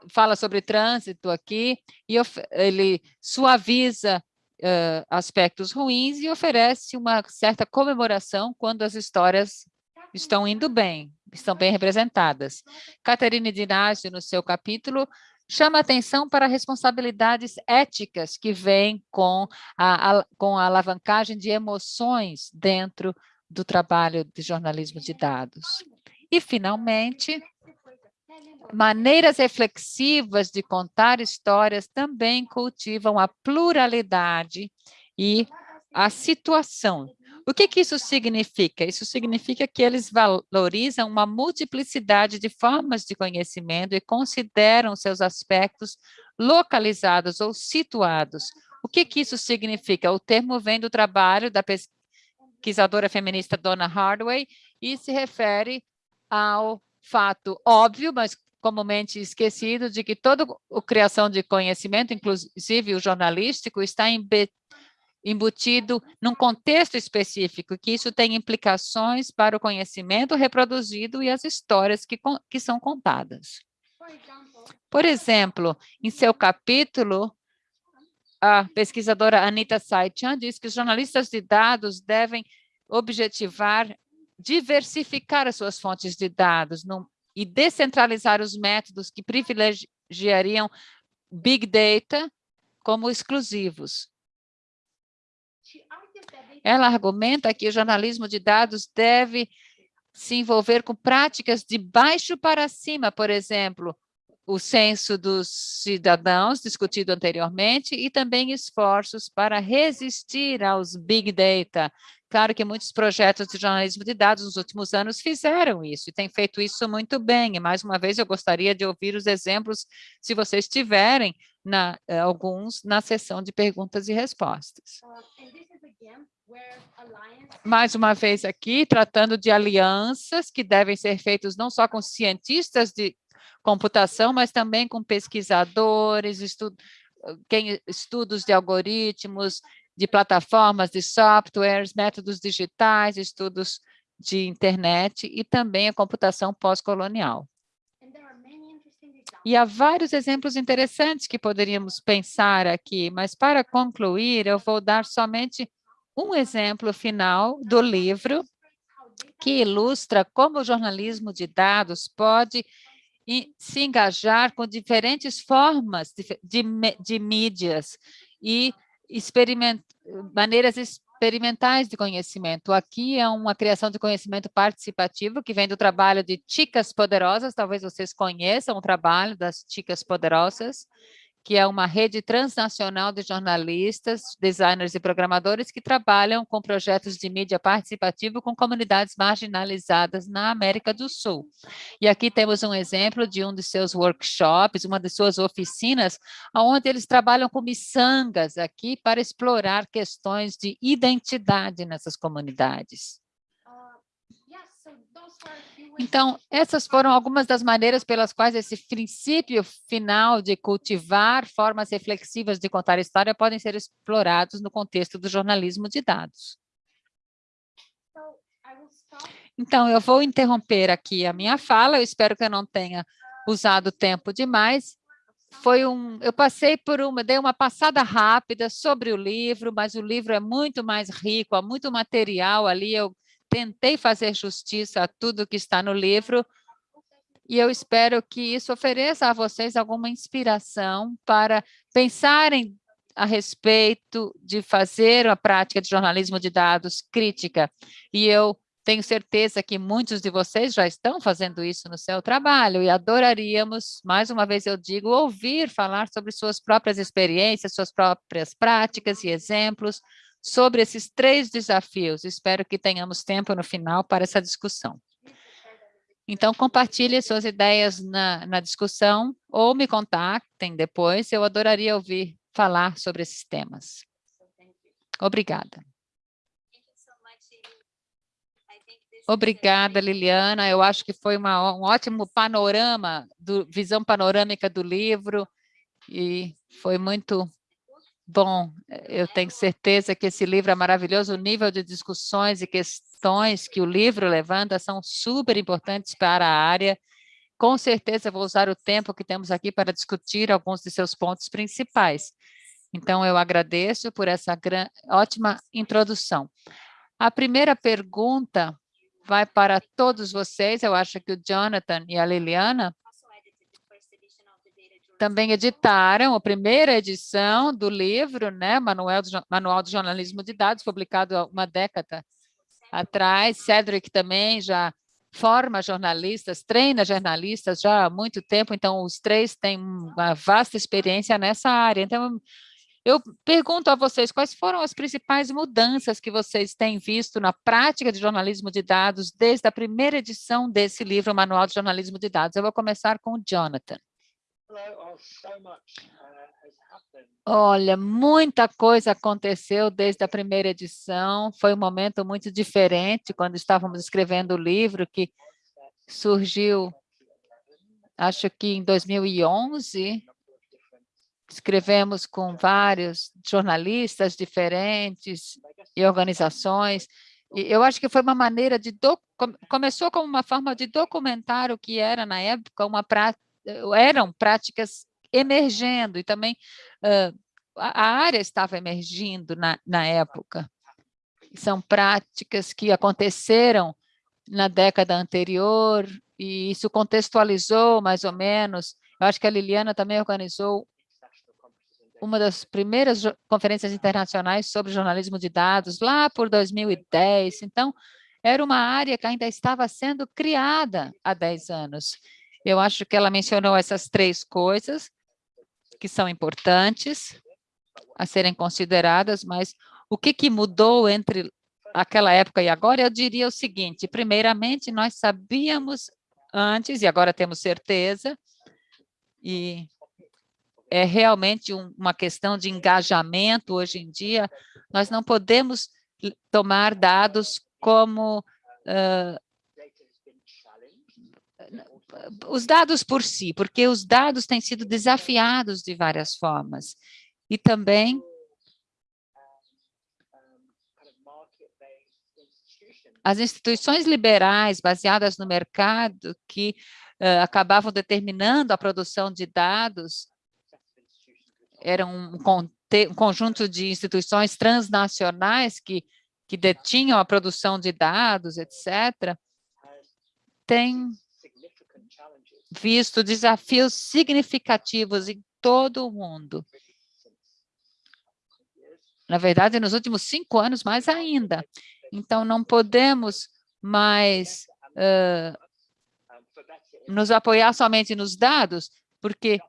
fala sobre trânsito aqui, e ele suaviza uh, aspectos ruins e oferece uma certa comemoração quando as histórias estão indo bem, estão bem representadas. Caterine Dinásio, no seu capítulo, chama atenção para responsabilidades éticas que vêm com a, a, com a alavancagem de emoções dentro do trabalho de jornalismo de dados. E, finalmente, maneiras reflexivas de contar histórias também cultivam a pluralidade e a situação o que, que isso significa? Isso significa que eles valorizam uma multiplicidade de formas de conhecimento e consideram seus aspectos localizados ou situados. O que, que isso significa? O termo vem do trabalho da pesquisadora feminista Donna Hardaway e se refere ao fato óbvio, mas comumente esquecido, de que toda a criação de conhecimento, inclusive o jornalístico, está embutido num contexto específico, que isso tem implicações para o conhecimento reproduzido e as histórias que, que são contadas. Por exemplo, em seu capítulo, a pesquisadora Anita Saichan diz que os jornalistas de dados devem objetivar diversificar as suas fontes de dados e descentralizar os métodos que privilegiariam Big Data como exclusivos. Ela argumenta que o jornalismo de dados deve se envolver com práticas de baixo para cima, por exemplo, o censo dos cidadãos, discutido anteriormente, e também esforços para resistir aos big data. Claro que muitos projetos de jornalismo de dados nos últimos anos fizeram isso, e têm feito isso muito bem. E, mais uma vez, eu gostaria de ouvir os exemplos, se vocês tiverem na, eh, alguns, na sessão de perguntas e respostas. Mais uma vez aqui, tratando de alianças que devem ser feitas não só com cientistas de computação, mas também com pesquisadores, estu quem, estudos de algoritmos, de plataformas, de softwares, métodos digitais, estudos de internet e também a computação pós-colonial. E há vários exemplos interessantes que poderíamos pensar aqui, mas para concluir, eu vou dar somente um exemplo final do livro que ilustra como o jornalismo de dados pode se engajar com diferentes formas de, de, de mídias e experiment, maneiras experimentais de conhecimento. Aqui é uma criação de conhecimento participativo que vem do trabalho de Chicas Poderosas, talvez vocês conheçam o trabalho das Chicas Poderosas, que é uma rede transnacional de jornalistas, designers e programadores que trabalham com projetos de mídia participativa com comunidades marginalizadas na América do Sul. E aqui temos um exemplo de um de seus workshops, uma de suas oficinas, onde eles trabalham com miçangas aqui para explorar questões de identidade nessas comunidades. Então, essas foram algumas das maneiras pelas quais esse princípio final de cultivar formas reflexivas de contar história podem ser explorados no contexto do jornalismo de dados. Então, eu vou interromper aqui a minha fala, eu espero que eu não tenha usado tempo demais. Foi um, eu passei por uma, dei uma passada rápida sobre o livro, mas o livro é muito mais rico, há muito material ali, eu tentei fazer justiça a tudo que está no livro e eu espero que isso ofereça a vocês alguma inspiração para pensarem a respeito de fazer a prática de jornalismo de dados crítica. E eu tenho certeza que muitos de vocês já estão fazendo isso no seu trabalho e adoraríamos, mais uma vez eu digo, ouvir falar sobre suas próprias experiências, suas próprias práticas e exemplos, sobre esses três desafios. Espero que tenhamos tempo no final para essa discussão. Então, compartilhe suas ideias na, na discussão ou me contactem depois. Eu adoraria ouvir falar sobre esses temas. Obrigada. Obrigada, Liliana. Eu acho que foi uma, um ótimo panorama, do, visão panorâmica do livro, e foi muito Bom, eu tenho certeza que esse livro é maravilhoso, o nível de discussões e questões que o livro levanta são super importantes para a área. Com certeza vou usar o tempo que temos aqui para discutir alguns de seus pontos principais. Então, eu agradeço por essa ótima introdução. A primeira pergunta vai para todos vocês, eu acho que o Jonathan e a Liliana também editaram a primeira edição do livro, né, Manual, Manual de Jornalismo de Dados, publicado há uma década atrás. Cedric também já forma jornalistas, treina jornalistas já há muito tempo, então os três têm uma vasta experiência nessa área. Então, eu pergunto a vocês, quais foram as principais mudanças que vocês têm visto na prática de jornalismo de dados desde a primeira edição desse livro, Manual de Jornalismo de Dados? Eu vou começar com o Jonathan. Uh, Olha, muita coisa aconteceu desde a primeira edição. Foi um momento muito diferente quando estávamos escrevendo o livro, que surgiu, acho que em 2011. Escrevemos com vários jornalistas diferentes e organizações. E eu acho que foi uma maneira de... Do... Começou como uma forma de documentar o que era, na época, uma prática eram práticas emergendo e também uh, a área estava emergindo na, na época. São práticas que aconteceram na década anterior e isso contextualizou mais ou menos. Eu acho que a Liliana também organizou uma das primeiras conferências internacionais sobre jornalismo de dados lá por 2010. Então, era uma área que ainda estava sendo criada há 10 anos. Eu acho que ela mencionou essas três coisas que são importantes a serem consideradas, mas o que, que mudou entre aquela época e agora? Eu diria o seguinte, primeiramente, nós sabíamos antes, e agora temos certeza, e é realmente um, uma questão de engajamento hoje em dia, nós não podemos tomar dados como uh, os dados por si, porque os dados têm sido desafiados de várias formas. E também as instituições liberais baseadas no mercado que uh, acabavam determinando a produção de dados, era um, um conjunto de instituições transnacionais que, que detinham a produção de dados, etc., tem visto desafios significativos em todo o mundo. Na verdade, nos últimos cinco anos, mais ainda. Então, não podemos mais uh, nos apoiar somente nos dados, porque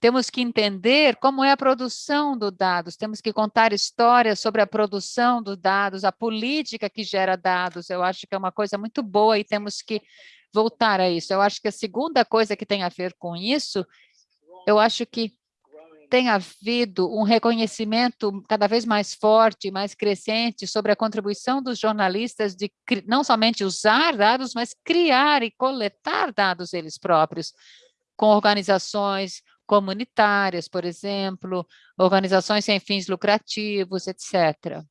temos que entender como é a produção dos dados, temos que contar histórias sobre a produção dos dados, a política que gera dados. Eu acho que é uma coisa muito boa e temos que voltar a isso. Eu acho que a segunda coisa que tem a ver com isso, eu acho que tem havido um reconhecimento cada vez mais forte, mais crescente sobre a contribuição dos jornalistas de não somente usar dados, mas criar e coletar dados eles próprios, com organizações comunitárias, por exemplo, organizações sem fins lucrativos, etc.,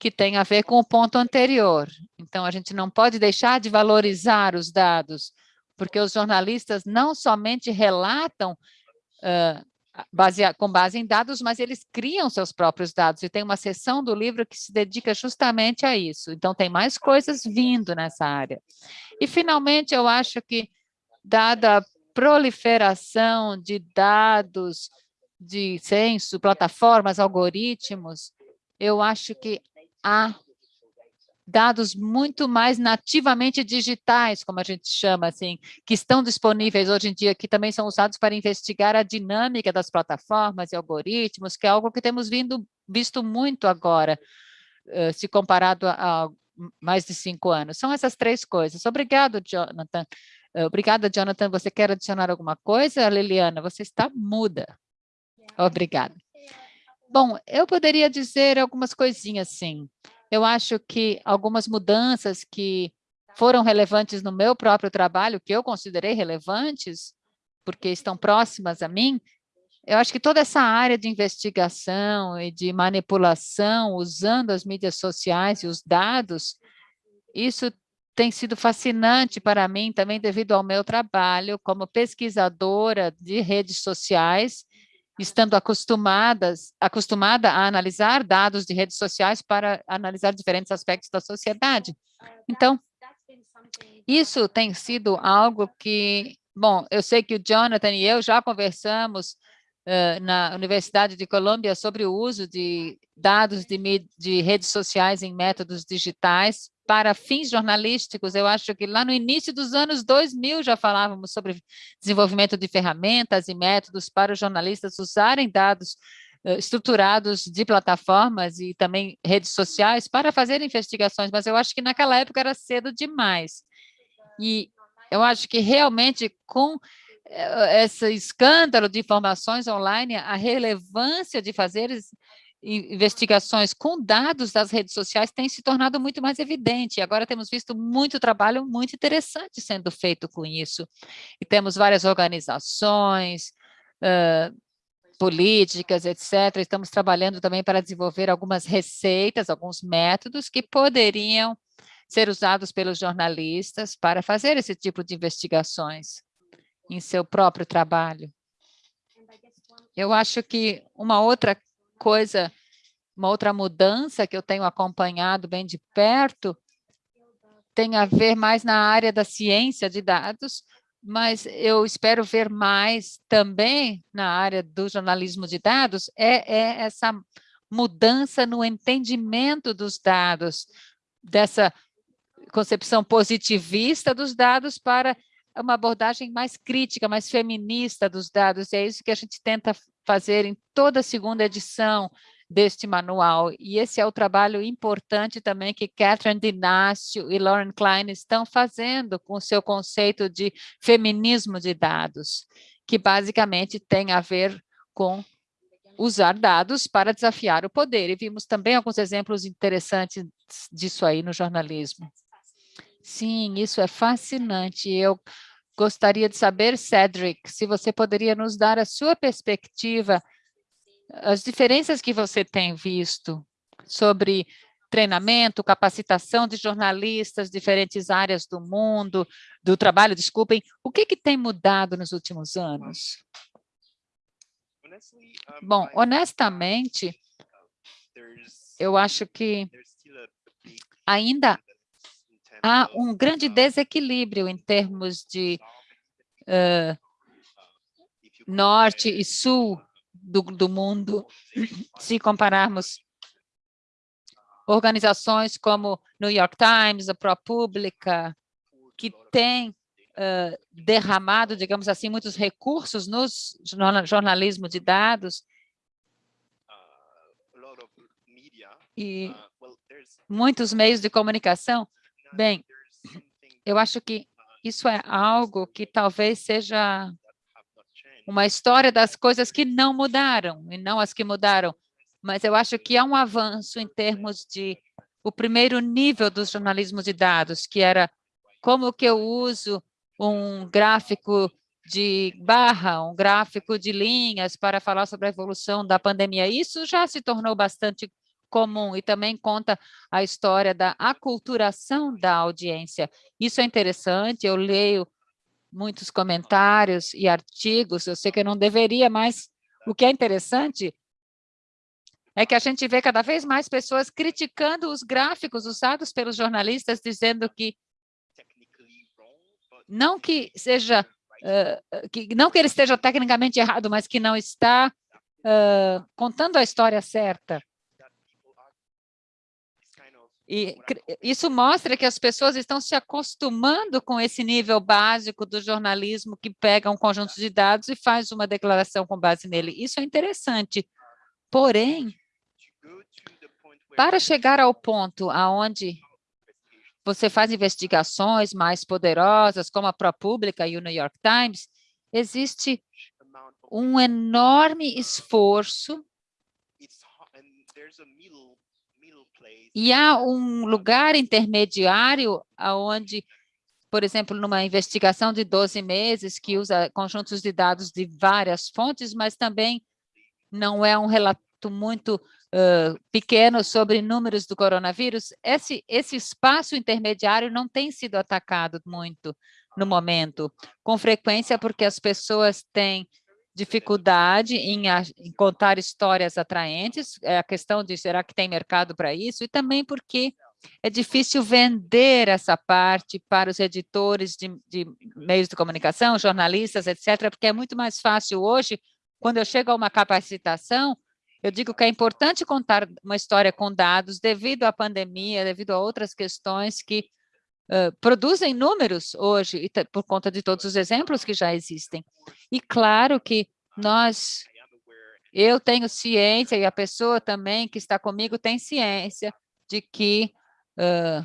que tem a ver com o ponto anterior. Então, a gente não pode deixar de valorizar os dados, porque os jornalistas não somente relatam uh, com base em dados, mas eles criam seus próprios dados, e tem uma seção do livro que se dedica justamente a isso. Então, tem mais coisas vindo nessa área. E, finalmente, eu acho que, dada a proliferação de dados, de censo, plataformas, algoritmos, eu acho que há dados muito mais nativamente digitais, como a gente chama, assim, que estão disponíveis hoje em dia, que também são usados para investigar a dinâmica das plataformas e algoritmos, que é algo que temos vindo, visto muito agora, uh, se comparado a, a, mais de cinco anos. São essas três coisas. Obrigado, Jonathan. Uh, obrigada, Jonathan. Você quer adicionar alguma coisa? Liliana, você está muda. Obrigada. Bom, eu poderia dizer algumas coisinhas, sim. Eu acho que algumas mudanças que foram relevantes no meu próprio trabalho, que eu considerei relevantes, porque estão próximas a mim, eu acho que toda essa área de investigação e de manipulação, usando as mídias sociais e os dados, isso tem sido fascinante para mim também devido ao meu trabalho como pesquisadora de redes sociais estando acostumadas, acostumada a analisar dados de redes sociais para analisar diferentes aspectos da sociedade. Então, isso tem sido algo que, bom, eu sei que o Jonathan e eu já conversamos uh, na Universidade de Colômbia sobre o uso de dados de, de redes sociais em métodos digitais para fins jornalísticos, eu acho que lá no início dos anos 2000 já falávamos sobre desenvolvimento de ferramentas e métodos para os jornalistas usarem dados uh, estruturados de plataformas e também redes sociais para fazer investigações, mas eu acho que naquela época era cedo demais. E eu acho que realmente com eh, esse escândalo de informações online, a relevância de fazer investigações com dados das redes sociais tem se tornado muito mais evidente. Agora temos visto muito trabalho muito interessante sendo feito com isso. E temos várias organizações, uh, políticas, etc. Estamos trabalhando também para desenvolver algumas receitas, alguns métodos que poderiam ser usados pelos jornalistas para fazer esse tipo de investigações em seu próprio trabalho. Eu acho que uma outra coisa, uma outra mudança que eu tenho acompanhado bem de perto, tem a ver mais na área da ciência de dados, mas eu espero ver mais também na área do jornalismo de dados, é, é essa mudança no entendimento dos dados, dessa concepção positivista dos dados para uma abordagem mais crítica, mais feminista dos dados, e é isso que a gente tenta fazer em toda a segunda edição deste manual. E esse é o trabalho importante também que Catherine Dinácio e Lauren Klein estão fazendo com o seu conceito de feminismo de dados, que basicamente tem a ver com usar dados para desafiar o poder. E vimos também alguns exemplos interessantes disso aí no jornalismo. Sim, isso é fascinante. Eu Gostaria de saber, Cedric, se você poderia nos dar a sua perspectiva, as diferenças que você tem visto sobre treinamento, capacitação de jornalistas, diferentes áreas do mundo, do trabalho, desculpem. O que, que tem mudado nos últimos anos? Bom, honestamente, eu acho que ainda há um grande desequilíbrio em termos de uh, norte e sul do, do mundo, se compararmos organizações como New York Times, a ProPublica, que tem uh, derramado, digamos assim, muitos recursos no jornalismo de dados, e muitos meios de comunicação, bem, eu acho que isso é algo que talvez seja uma história das coisas que não mudaram, e não as que mudaram. Mas eu acho que há um avanço em termos de o primeiro nível do jornalismo de dados, que era como que eu uso um gráfico de barra, um gráfico de linhas para falar sobre a evolução da pandemia. Isso já se tornou bastante comum e também conta a história da aculturação da audiência. Isso é interessante, eu leio muitos comentários e artigos, eu sei que eu não deveria, mas o que é interessante é que a gente vê cada vez mais pessoas criticando os gráficos usados pelos jornalistas, dizendo que não que seja, uh, que, não que ele esteja tecnicamente errado, mas que não está uh, contando a história certa. E isso mostra que as pessoas estão se acostumando com esse nível básico do jornalismo que pega um conjunto de dados e faz uma declaração com base nele. Isso é interessante. Porém, para chegar ao ponto aonde você faz investigações mais poderosas, como a ProPublica e o New York Times, existe um enorme esforço E há um lugar intermediário onde, por exemplo, numa investigação de 12 meses, que usa conjuntos de dados de várias fontes, mas também não é um relato muito uh, pequeno sobre números do coronavírus, esse, esse espaço intermediário não tem sido atacado muito no momento, com frequência porque as pessoas têm dificuldade em, em, contar histórias atraentes, é a questão de será que tem mercado para isso, e também porque é difícil vender essa parte para os editores de, de, meios de comunicação, jornalistas, etc., porque é muito mais fácil hoje, quando eu chego a uma capacitação, eu digo que é importante contar uma história com dados devido à pandemia, devido a outras questões que produzem números hoje, por conta de todos os exemplos que já existem. E claro que nós, eu tenho ciência, e a pessoa também que está comigo tem ciência de que uh,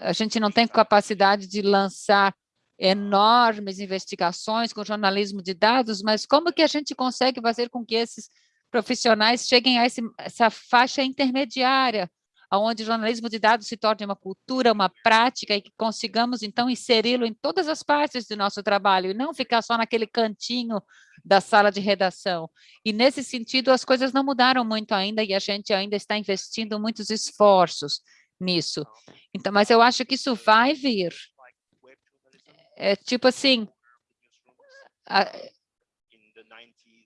a gente não tem capacidade de lançar enormes investigações com jornalismo de dados, mas como que a gente consegue fazer com que esses profissionais cheguem a esse, essa faixa intermediária, onde o jornalismo de dados se torne uma cultura, uma prática e que consigamos, então, inseri-lo em todas as partes do nosso trabalho e não ficar só naquele cantinho da sala de redação. E, nesse sentido, as coisas não mudaram muito ainda e a gente ainda está investindo muitos esforços nisso. Então, mas eu acho que isso vai vir. É tipo assim, a,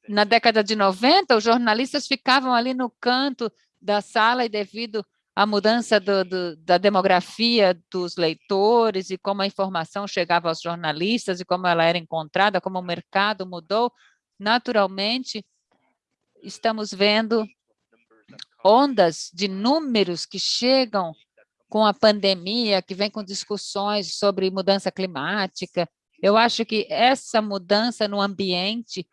na década de 90, os jornalistas ficavam ali no canto da sala e devido a mudança do, do, da demografia dos leitores e como a informação chegava aos jornalistas e como ela era encontrada, como o mercado mudou, naturalmente, estamos vendo ondas de números que chegam com a pandemia, que vem com discussões sobre mudança climática. Eu acho que essa mudança no ambiente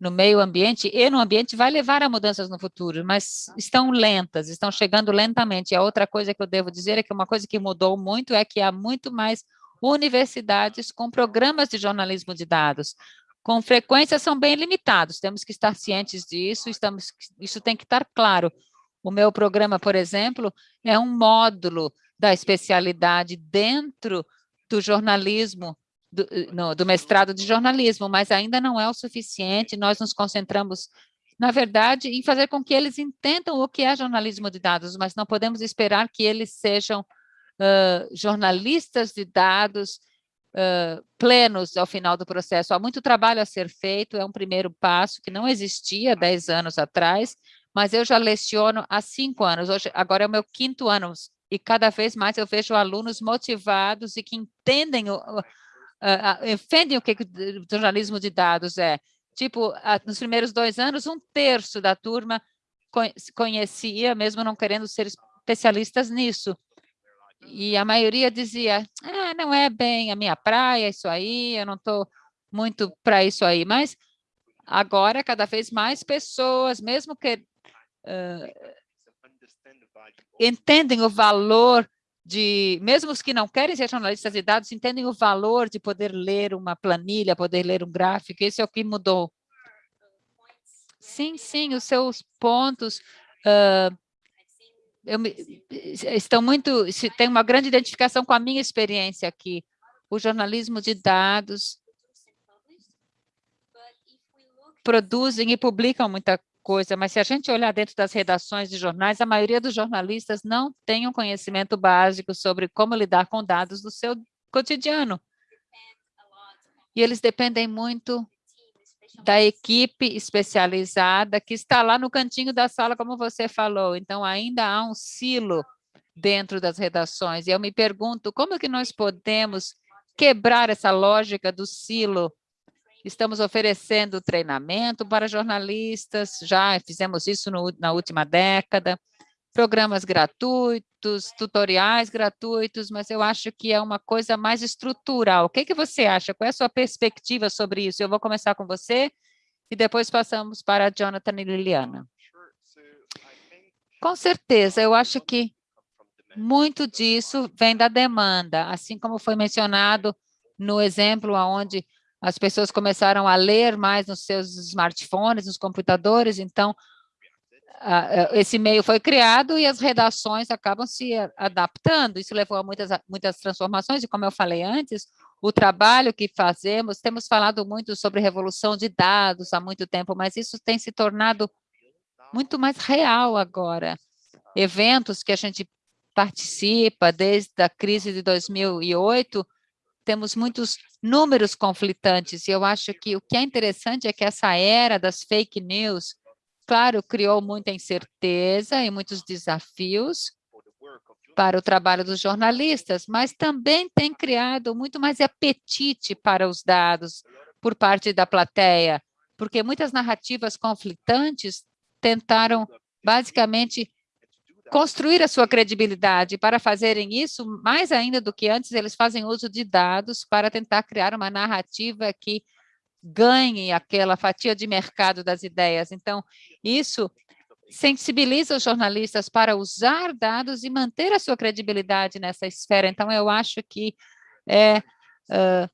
no meio ambiente e no ambiente vai levar a mudanças no futuro, mas estão lentas, estão chegando lentamente. E a outra coisa que eu devo dizer é que uma coisa que mudou muito é que há muito mais universidades com programas de jornalismo de dados. Com frequência são bem limitados, temos que estar cientes disso, estamos, isso tem que estar claro. O meu programa, por exemplo, é um módulo da especialidade dentro do jornalismo do, no, do mestrado de jornalismo, mas ainda não é o suficiente, nós nos concentramos na verdade, em fazer com que eles entendam o que é jornalismo de dados, mas não podemos esperar que eles sejam uh, jornalistas de dados uh, plenos ao final do processo. Há muito trabalho a ser feito, é um primeiro passo que não existia 10 anos atrás, mas eu já leciono há cinco anos, hoje, agora é o meu quinto ano, e cada vez mais eu vejo alunos motivados e que entendem, o, uh, o que o jornalismo de dados é. Tipo, nos primeiros dois anos, um terço da turma conhecia, mesmo não querendo ser especialistas nisso. E a maioria dizia, ah, não é bem a minha praia isso aí, eu não estou muito para isso aí. Mas agora, cada vez mais pessoas, mesmo que uh, entendem o valor de, mesmo os que não querem ser jornalistas de dados, entendem o valor de poder ler uma planilha, poder ler um gráfico, isso é o que mudou. Sim, sim, os seus pontos uh, me, estão muito, tem uma grande identificação com a minha experiência aqui. O jornalismo de dados produzem e publicam muita coisa, mas se a gente olhar dentro das redações de jornais, a maioria dos jornalistas não tem um conhecimento básico sobre como lidar com dados do seu cotidiano. E eles dependem muito da equipe especializada que está lá no cantinho da sala, como você falou. Então, ainda há um silo dentro das redações. E eu me pergunto, como que nós podemos quebrar essa lógica do silo Estamos oferecendo treinamento para jornalistas, já fizemos isso no, na última década, programas gratuitos, tutoriais gratuitos, mas eu acho que é uma coisa mais estrutural. O que, que você acha? Qual é a sua perspectiva sobre isso? Eu vou começar com você e depois passamos para Jonathan e Liliana. Com certeza, eu acho que muito disso vem da demanda, assim como foi mencionado no exemplo onde as pessoas começaram a ler mais nos seus smartphones, nos computadores, então esse meio foi criado e as redações acabam se adaptando. Isso levou a muitas, muitas transformações, e como eu falei antes, o trabalho que fazemos, temos falado muito sobre revolução de dados há muito tempo, mas isso tem se tornado muito mais real agora. Eventos que a gente participa desde a crise de 2008, temos muitos números conflitantes, e eu acho que o que é interessante é que essa era das fake news, claro, criou muita incerteza e muitos desafios para o trabalho dos jornalistas, mas também tem criado muito mais apetite para os dados por parte da plateia, porque muitas narrativas conflitantes tentaram basicamente construir a sua credibilidade. Para fazerem isso, mais ainda do que antes, eles fazem uso de dados para tentar criar uma narrativa que ganhe aquela fatia de mercado das ideias. Então, isso sensibiliza os jornalistas para usar dados e manter a sua credibilidade nessa esfera. Então, eu acho que é, uh,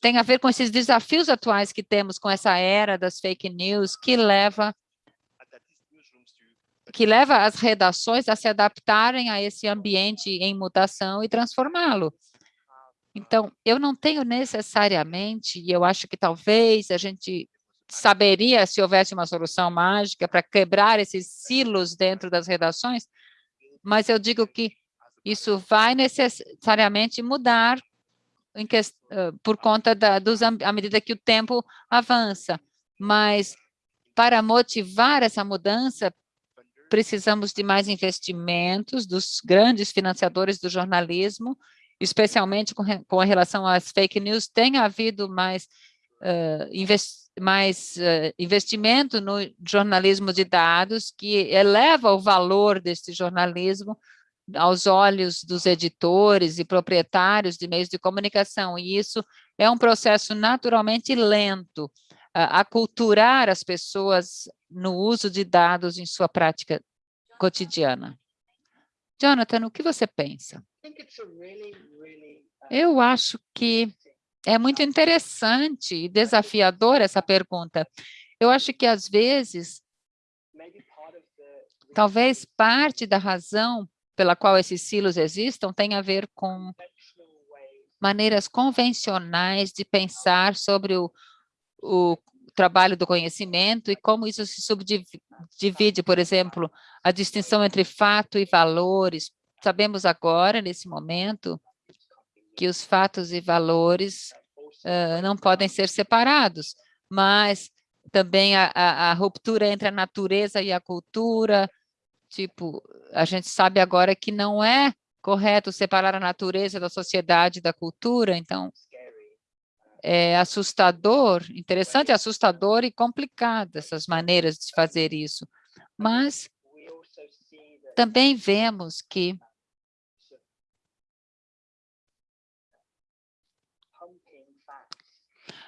tem a ver com esses desafios atuais que temos com essa era das fake news, que leva que leva as redações a se adaptarem a esse ambiente em mutação e transformá-lo. Então, eu não tenho necessariamente, e eu acho que talvez a gente saberia se houvesse uma solução mágica para quebrar esses silos dentro das redações, mas eu digo que isso vai necessariamente mudar que, por conta da, dos, à medida que o tempo avança. Mas para motivar essa mudança, precisamos de mais investimentos dos grandes financiadores do jornalismo, especialmente com, com relação às fake news, tem havido mais, uh, invest, mais uh, investimento no jornalismo de dados, que eleva o valor desse jornalismo aos olhos dos editores e proprietários de meios de comunicação, e isso é um processo naturalmente lento, aculturar as pessoas no uso de dados em sua prática cotidiana. Jonathan, o que você pensa? Eu acho que é muito interessante e desafiador essa pergunta. Eu acho que, às vezes, talvez parte da razão pela qual esses silos existam tenha a ver com maneiras convencionais de pensar sobre o, o trabalho do conhecimento e como isso se subdivide, por exemplo, a distinção entre fato e valores. Sabemos agora, nesse momento, que os fatos e valores uh, não podem ser separados, mas também a, a, a, ruptura entre a natureza e a cultura, tipo, a gente sabe agora que não é correto separar a natureza da sociedade e da cultura, então é assustador, interessante, assustador e complicado essas maneiras de fazer isso. Mas também vemos que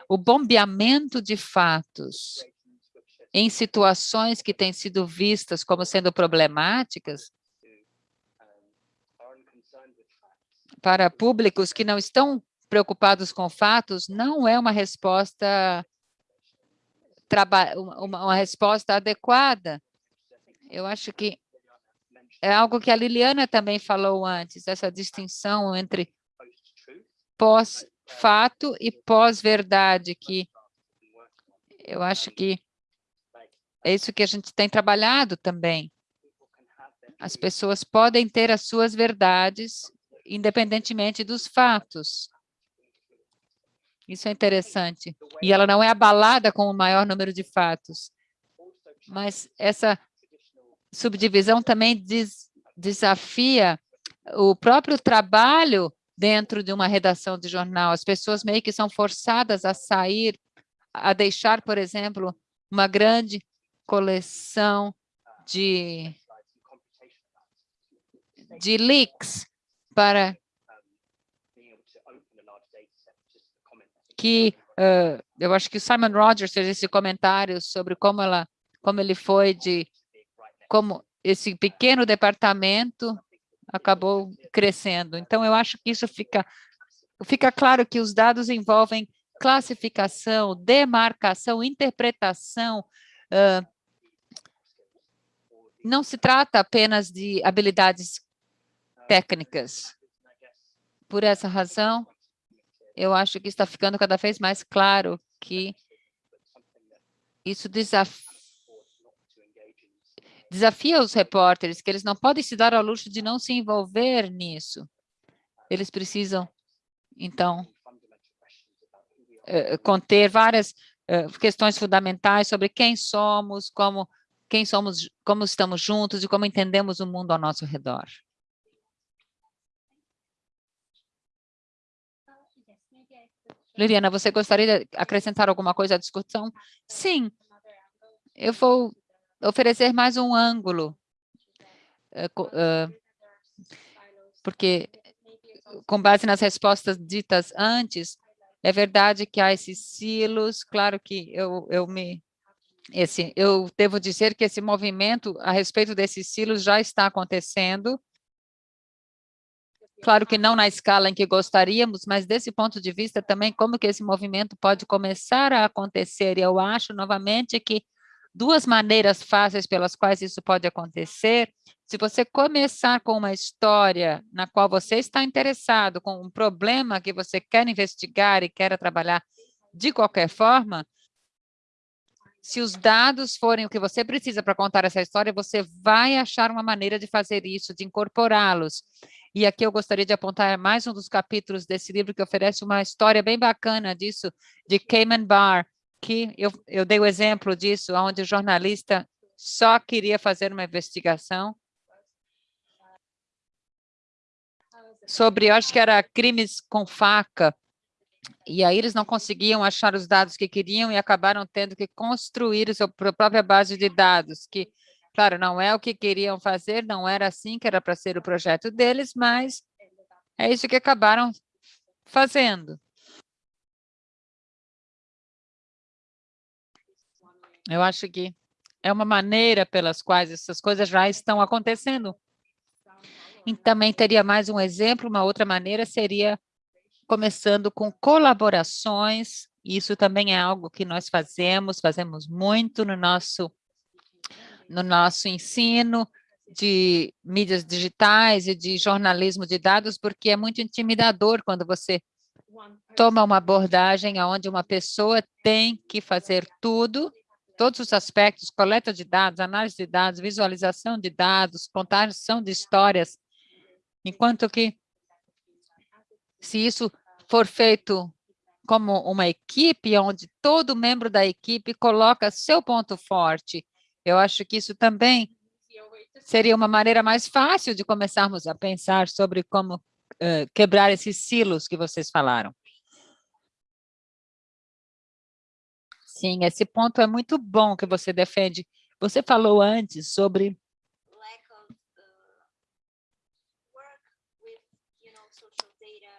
o bombeamento de fatos em situações que têm sido vistas como sendo problemáticas para públicos que não estão preocupados com fatos não é uma resposta uma, uma resposta adequada. Eu acho que é algo que a Liliana também falou antes, essa distinção entre pós-fato e pós-verdade, que eu acho que é isso que a gente tem trabalhado também. As pessoas podem ter as suas verdades, independentemente dos fatos. Isso é interessante. E ela não é abalada com o maior número de fatos. Mas essa subdivisão também des, desafia o próprio trabalho dentro de uma redação de jornal. As pessoas meio que são forçadas a sair, a deixar, por exemplo, uma grande coleção de, de leaks para que uh, eu acho que o Simon Rogers fez esse comentário sobre como ela, como ele foi de como esse pequeno departamento acabou crescendo. Então eu acho que isso fica fica claro que os dados envolvem classificação, demarcação, interpretação. Uh, não se trata apenas de habilidades técnicas. Por essa razão, eu acho que está ficando cada vez mais claro que isso desafia, desafia os repórteres, que eles não podem se dar ao luxo de não se envolver nisso. Eles precisam, então, eh, conter várias eh, questões fundamentais sobre quem somos, como, quem somos, como estamos juntos e como entendemos o mundo ao nosso redor. Liliana, você gostaria de acrescentar alguma coisa à discussão? Sim, eu vou oferecer mais um ângulo, eh, eh, porque com base nas respostas ditas antes, é verdade que há esses silos, claro que eu, eu me... Esse, eu devo dizer que esse movimento a respeito desses silos já está acontecendo, Claro que não na escala em que gostaríamos, mas desse ponto de vista também como que esse movimento pode começar a acontecer. E eu acho, novamente, que duas maneiras fáceis pelas quais isso pode acontecer, se você começar com uma história na qual você está interessado, com um problema que você quer investigar e quer trabalhar de qualquer forma, se os dados forem o que você precisa para contar essa história, você vai achar uma maneira de fazer isso, de incorporá-los. E aqui eu gostaria de apontar mais um dos capítulos desse livro que oferece uma história bem bacana disso, de Cayman Bar, que eu, eu dei o exemplo disso, onde o jornalista só queria fazer uma investigação sobre, acho que era crimes com faca, e aí eles não conseguiam achar os dados que queriam e acabaram tendo que construir a sua própria base de dados, que, claro, não é o que queriam fazer, não era assim que era para ser o projeto deles, mas é isso que acabaram fazendo. Eu acho que é uma maneira pelas quais essas coisas já estão acontecendo. E também teria mais um exemplo, uma outra maneira seria começando com colaborações, isso também é algo que nós fazemos, fazemos muito no nosso, no nosso ensino de mídias digitais e de jornalismo de dados, porque é muito intimidador quando você toma uma abordagem onde uma pessoa tem que fazer tudo, todos os aspectos, coleta de dados, análise de dados, visualização de dados, contação de histórias, enquanto que se isso for feito como uma equipe, onde todo membro da equipe coloca seu ponto forte, eu acho que isso também seria uma maneira mais fácil de começarmos a pensar sobre como uh, quebrar esses silos que vocês falaram. Sim, esse ponto é muito bom que você defende. Você falou antes sobre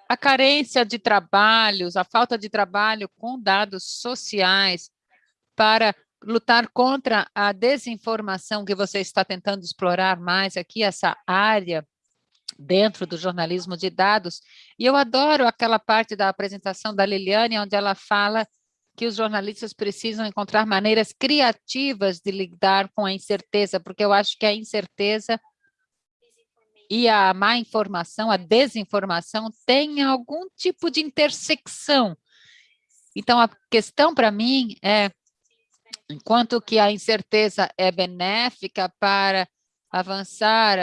a carência de trabalhos, a falta de trabalho com dados sociais para lutar contra a desinformação que você está tentando explorar mais aqui, essa área dentro do jornalismo de dados. E eu adoro aquela parte da apresentação da Liliane, onde ela fala que os jornalistas precisam encontrar maneiras criativas de lidar com a incerteza, porque eu acho que a incerteza e a má informação, a desinformação, tem algum tipo de intersecção. Então, a questão para mim é, enquanto que a incerteza é benéfica para avançar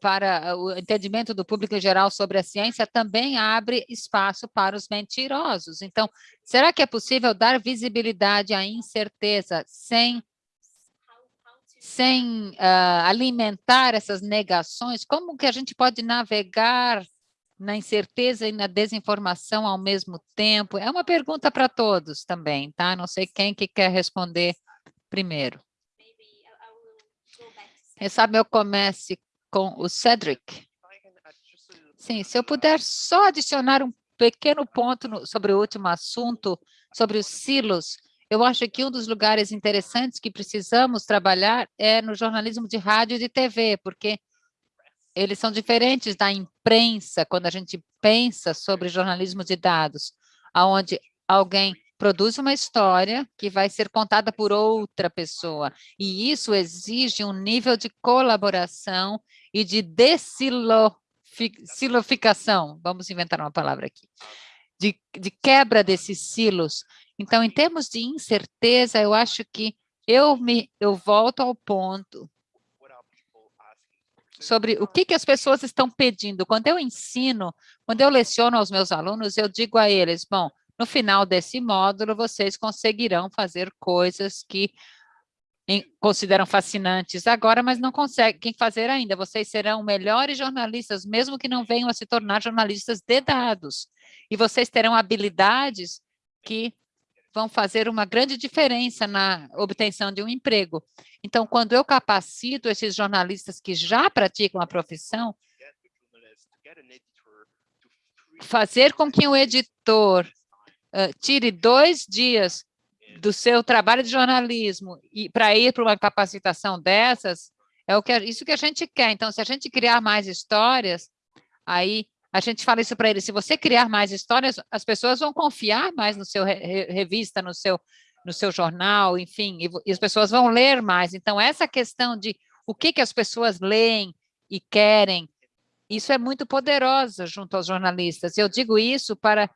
para o entendimento do público em geral sobre a ciência, também abre espaço para os mentirosos. Então, será que é possível dar visibilidade à incerteza sem sem uh, alimentar essas negações, como que a gente pode navegar na incerteza e na desinformação ao mesmo tempo? É uma pergunta para todos também, tá? Não sei quem que quer responder primeiro. Quem sabe eu comece com o Cedric. Sim, se eu puder só adicionar um pequeno ponto no, sobre o último assunto, sobre os silos, eu acho que um dos lugares interessantes que precisamos trabalhar é no jornalismo de rádio e de TV, porque eles são diferentes da imprensa, quando a gente pensa sobre jornalismo de dados, onde alguém produz uma história que vai ser contada por outra pessoa, e isso exige um nível de colaboração e de desiloficação, vamos inventar uma palavra aqui, de, de quebra desses silos, então, em termos de incerteza, eu acho que eu, me, eu volto ao ponto sobre o que, que as pessoas estão pedindo. Quando eu ensino, quando eu leciono aos meus alunos, eu digo a eles, bom, no final desse módulo, vocês conseguirão fazer coisas que consideram fascinantes agora, mas não conseguem fazer ainda. Vocês serão melhores jornalistas, mesmo que não venham a se tornar jornalistas de dados. E vocês terão habilidades que vão fazer uma grande diferença na obtenção de um emprego. Então, quando eu capacito esses jornalistas que já praticam a profissão, fazer com que o editor uh, tire dois dias do seu trabalho de jornalismo e para ir para uma capacitação dessas, é o que isso que a gente quer. Então, se a gente criar mais histórias, aí a gente fala isso para eles, se você criar mais histórias, as pessoas vão confiar mais no seu re revista, no seu, no seu jornal, enfim, e, e, as pessoas vão ler mais. Então, essa questão de o que, que as pessoas leem e querem, isso é muito poderosa junto aos jornalistas. Eu digo isso para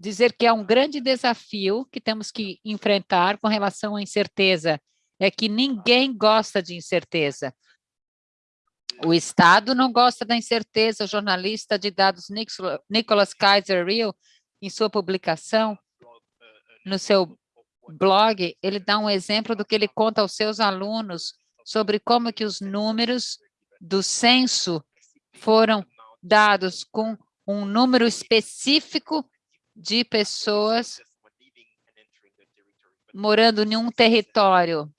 dizer que é um grande desafio que temos que enfrentar com relação à incerteza, é que ninguém gosta de incerteza. O Estado não gosta da incerteza. O jornalista de dados Nicholas Kaiser Real, em sua publicação, no seu blog, ele dá um exemplo do que ele conta aos seus alunos sobre como que os números do censo foram dados com um número específico de pessoas morando em um território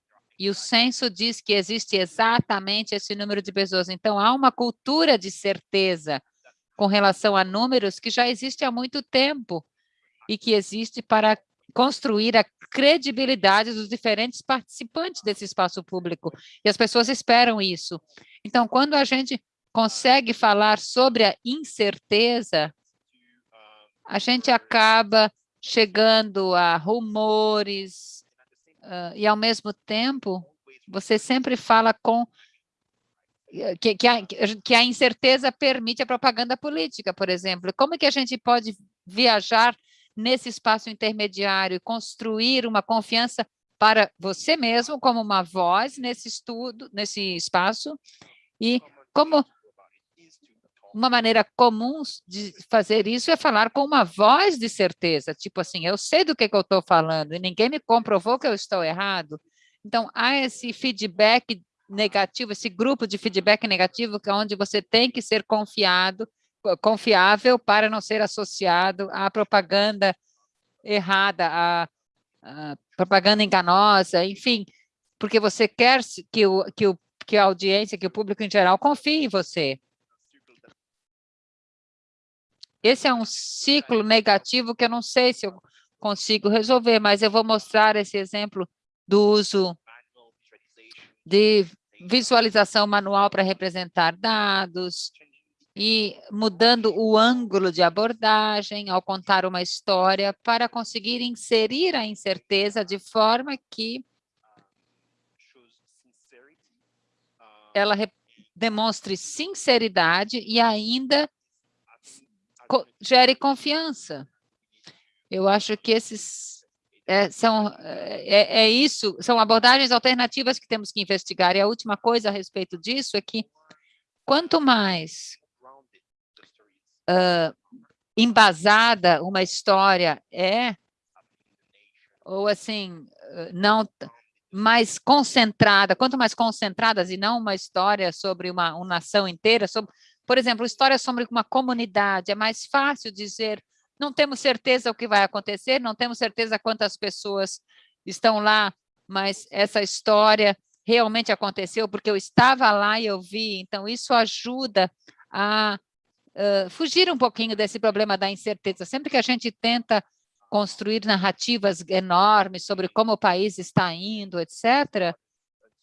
e o censo diz que existe exatamente esse número de pessoas. Então, há uma cultura de certeza com relação a números que já existe há muito tempo e que existe para construir a credibilidade dos diferentes participantes desse espaço público. E as pessoas esperam isso. Então, quando a gente consegue falar sobre a incerteza, a gente acaba chegando a rumores, uh, e, ao mesmo tempo, você sempre fala com eh, que, que, a, que a incerteza permite a propaganda política, por exemplo. Como que a gente pode viajar nesse espaço intermediário e construir uma confiança para você mesmo como uma voz nesse estudo, nesse espaço, e como uma maneira comum de fazer isso é falar com uma voz de certeza, tipo assim, eu sei do que, que eu estou falando e ninguém me comprovou que eu estou errado. Então, há esse feedback negativo, esse grupo de feedback negativo, que é onde você tem que ser confiado, confiável para não ser associado à propaganda errada, à, à propaganda enganosa, enfim, porque você quer que, o, que, o, que a audiência, que o público em geral confie em você. Esse é um ciclo negativo que eu não sei se eu consigo resolver, mas eu vou mostrar esse exemplo do uso de visualização manual para representar dados e mudando o ângulo de abordagem ao contar uma história para conseguir inserir a incerteza de forma que ela demonstre sinceridade e ainda gere confiança. Eu acho que esses é, são, é, é, isso, são abordagens alternativas que temos que investigar. E a última coisa a respeito disso é que quanto mais uh, embasada uma história é, ou assim, não mais concentrada, quanto mais concentradas e não uma história sobre uma, uma nação inteira, sobre, por exemplo, história sobre uma comunidade, é mais fácil dizer não temos certeza o que vai acontecer, não temos certeza quantas pessoas estão lá, mas essa história realmente aconteceu porque eu estava lá e eu vi. Então, isso ajuda a uh, fugir um pouquinho desse problema da incerteza. Sempre que a gente tenta construir narrativas enormes sobre como o país está indo, etc.,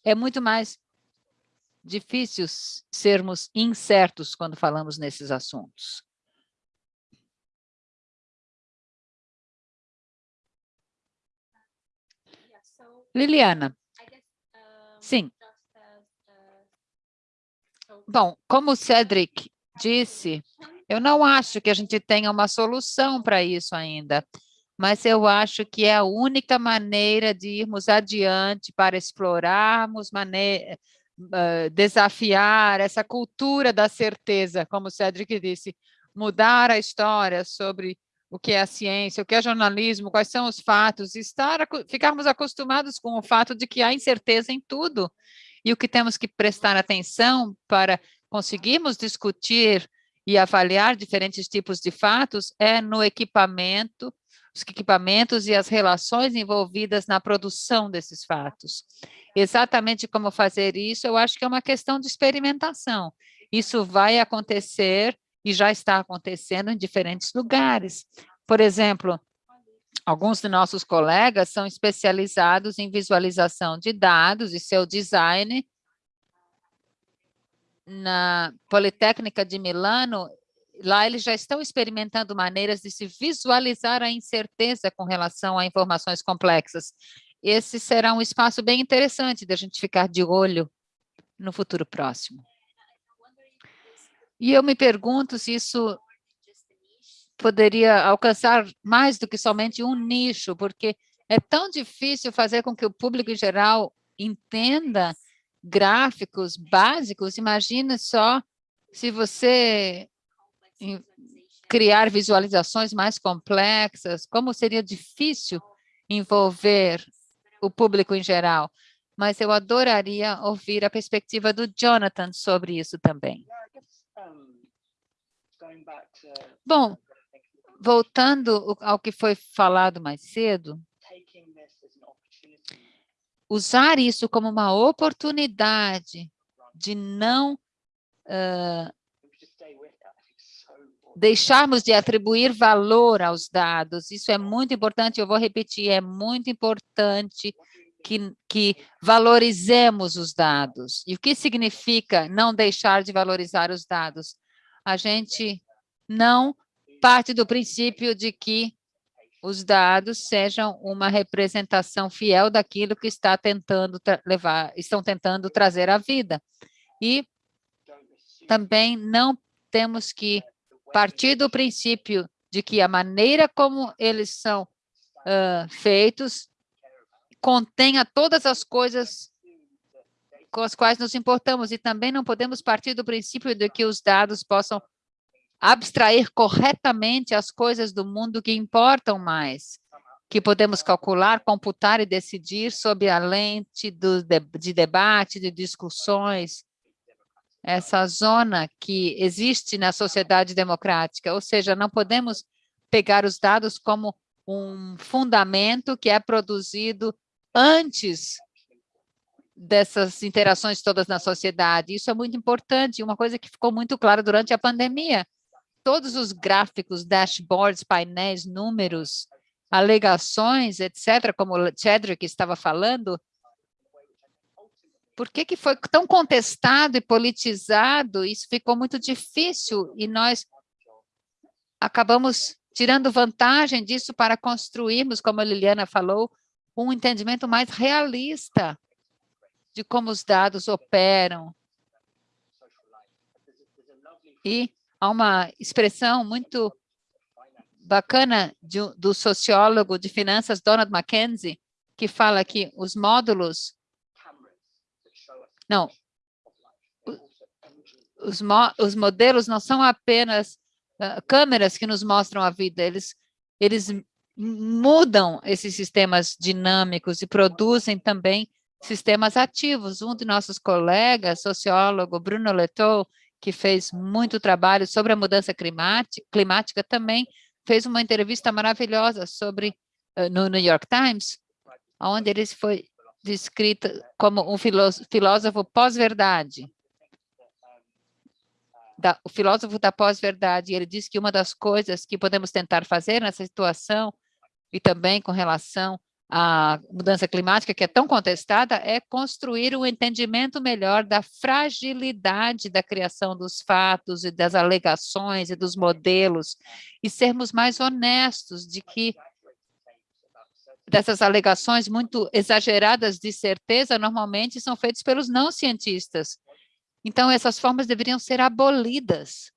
é muito mais difícil sermos incertos quando falamos nesses assuntos. Liliana. Sim. Bom, como o Cedric disse, eu não acho que a gente tenha uma solução para isso ainda, mas eu acho que é a única maneira de irmos adiante para explorarmos, uh, desafiar essa cultura da certeza, como o Cedric disse, mudar a história sobre o que é a ciência, o que é jornalismo, quais são os fatos, estar, ficarmos acostumados com o fato de que há incerteza em tudo, e o que temos que prestar atenção para conseguirmos discutir e avaliar diferentes tipos de fatos é no equipamento, os equipamentos e as relações envolvidas na produção desses fatos. Exatamente como fazer isso, eu acho que é uma questão de experimentação. Isso vai acontecer e já está acontecendo em diferentes lugares. Por exemplo, alguns de nossos colegas são especializados em visualização de dados e seu design. Na Politécnica de Milano, lá eles já estão experimentando maneiras de se visualizar a incerteza com relação a informações complexas. Esse será um espaço bem interessante da gente ficar de olho no futuro próximo. E eu me pergunto se isso poderia alcançar mais do que somente um nicho, porque é tão difícil fazer com que o público em geral entenda gráficos básicos. Imagina só se você criar visualizações mais complexas, como seria difícil envolver o público em geral. Mas eu adoraria ouvir a perspectiva do Jonathan sobre isso também. Bom, voltando ao que foi falado mais cedo, usar isso como uma oportunidade de não uh, deixarmos de atribuir valor aos dados. Isso é muito importante, eu vou repetir, é muito importante que, que valorizemos os dados. E o que significa não deixar de valorizar os dados? a gente não parte do princípio de que os dados sejam uma representação fiel daquilo que está tentando levar, estão tentando trazer à vida. E também não temos que partir do princípio de que a maneira como eles são uh, feitos contenha todas as coisas com as quais nos importamos e também não podemos partir do princípio de que os dados possam abstrair corretamente as coisas do mundo que importam mais, que podemos calcular, computar e decidir sob a lente do, de, de debate, de discussões, essa zona que existe na sociedade democrática, ou seja, não podemos pegar os dados como um fundamento que é produzido antes dessas interações todas na sociedade. Isso é muito importante, uma coisa que ficou muito clara durante a pandemia. Todos os gráficos, dashboards, painéis, números, alegações, etc., como o Chedrick estava falando, por que, que foi tão contestado e politizado? Isso ficou muito difícil e nós acabamos tirando vantagem disso para construirmos, como a Liliana falou, um entendimento mais realista de como os dados operam. E há uma expressão muito bacana de, do sociólogo de finanças Donald Mackenzie, que fala que os módulos... Não, os, mo os modelos não são apenas uh, câmeras que nos mostram a vida, eles, eles mudam esses sistemas dinâmicos e produzem também sistemas ativos. Um de nossos colegas, sociólogo Bruno Letou, que fez muito trabalho sobre a mudança climática, climática também fez uma entrevista maravilhosa sobre uh, no New York Times, onde ele foi descrito como um filósofo pós-verdade. O filósofo da pós-verdade, ele diz que uma das coisas que podemos tentar fazer nessa situação e também com relação à mudança climática, que é tão contestada, é construir um entendimento melhor da fragilidade da criação dos fatos e das alegações e dos modelos, e sermos mais honestos de que dessas alegações muito exageradas de certeza, normalmente são feitas pelos não cientistas. Então, essas formas deveriam ser abolidas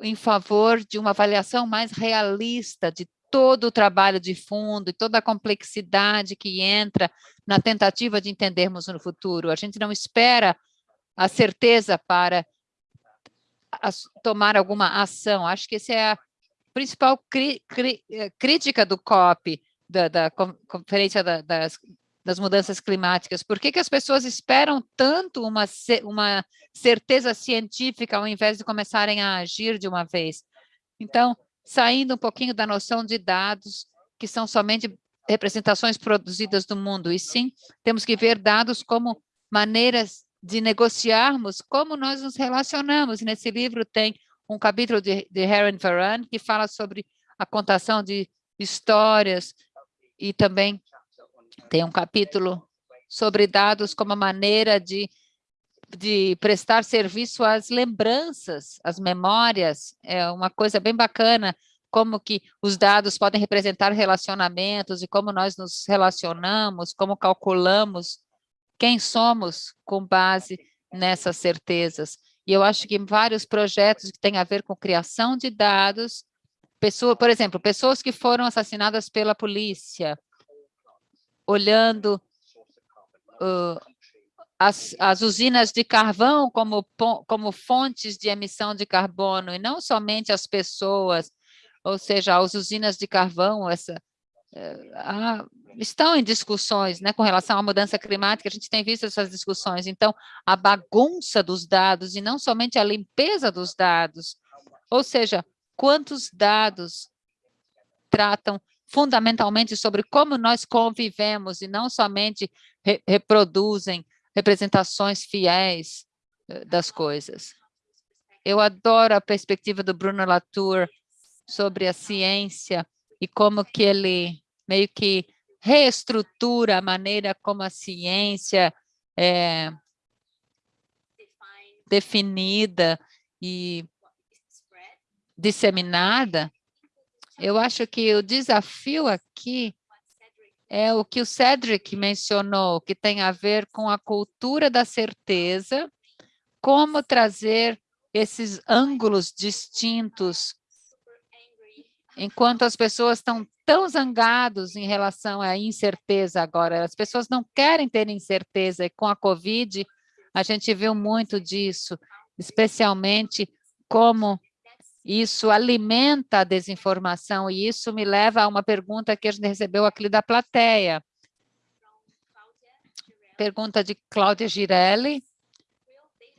em favor de uma avaliação mais realista de todo o trabalho de fundo e toda a complexidade que entra na tentativa de entendermos no futuro. A gente não espera a certeza para tomar alguma ação. Acho que essa é principal cri, cri, eh, crítica do COP, da, da Conferência da, das, das Mudanças Climáticas. Por que, que as pessoas esperam tanto uma, uma certeza científica ao invés de começarem a agir de uma vez? Então, saindo um pouquinho da noção de dados, que são somente representações produzidas do mundo, e sim, temos que ver dados como maneiras de negociarmos como nós nos relacionamos. Nesse livro tem um capítulo de, de Heron Varan que fala sobre a contação de histórias e também tem um capítulo sobre dados como maneira de de prestar serviço às lembranças, às memórias, é uma coisa bem bacana, como que os dados podem representar relacionamentos e como nós nos relacionamos, como calculamos quem somos com base nessas certezas. E eu acho que vários projetos que têm a ver com criação de dados, pessoa, por exemplo, pessoas que foram assassinadas pela polícia, olhando uh, as, as usinas de carvão como, como fontes de emissão de carbono, e não somente as pessoas, ou seja, as usinas de carvão, essa, eh, ah, estão em discussões né, com relação à mudança climática, a gente tem visto essas discussões. Então, a bagunça dos dados, e não somente a limpeza dos dados, ou seja, quantos dados tratam fundamentalmente sobre como nós convivemos e não somente re reproduzem representações fiéis eh, das coisas. Eu adoro a perspectiva do Bruno Latour sobre a ciência e como que ele meio que reestrutura a maneira como a ciência é definida e disseminada. Eu acho que o desafio aqui é o que o Cedric mencionou, que tem a ver com a cultura da certeza, como trazer esses ângulos distintos enquanto as pessoas estão tão zangados em relação à incerteza agora, as pessoas não querem ter incerteza, e com a Covid, a gente viu muito disso, especialmente como isso alimenta a desinformação, e isso me leva a uma pergunta que a gente recebeu aqui da plateia. Pergunta de Cláudia Girelli,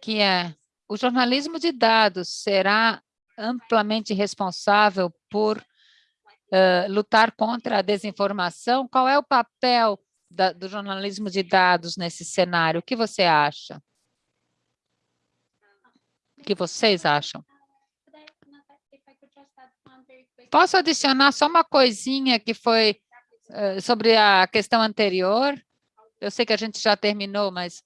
que é, o jornalismo de dados será amplamente responsável por lutar contra a desinformação? Qual é o papel da, do jornalismo de dados nesse cenário? O que você acha? O que vocês acham? Posso adicionar só uma coisinha que foi uh, sobre a questão anterior? Eu sei que a gente já terminou, mas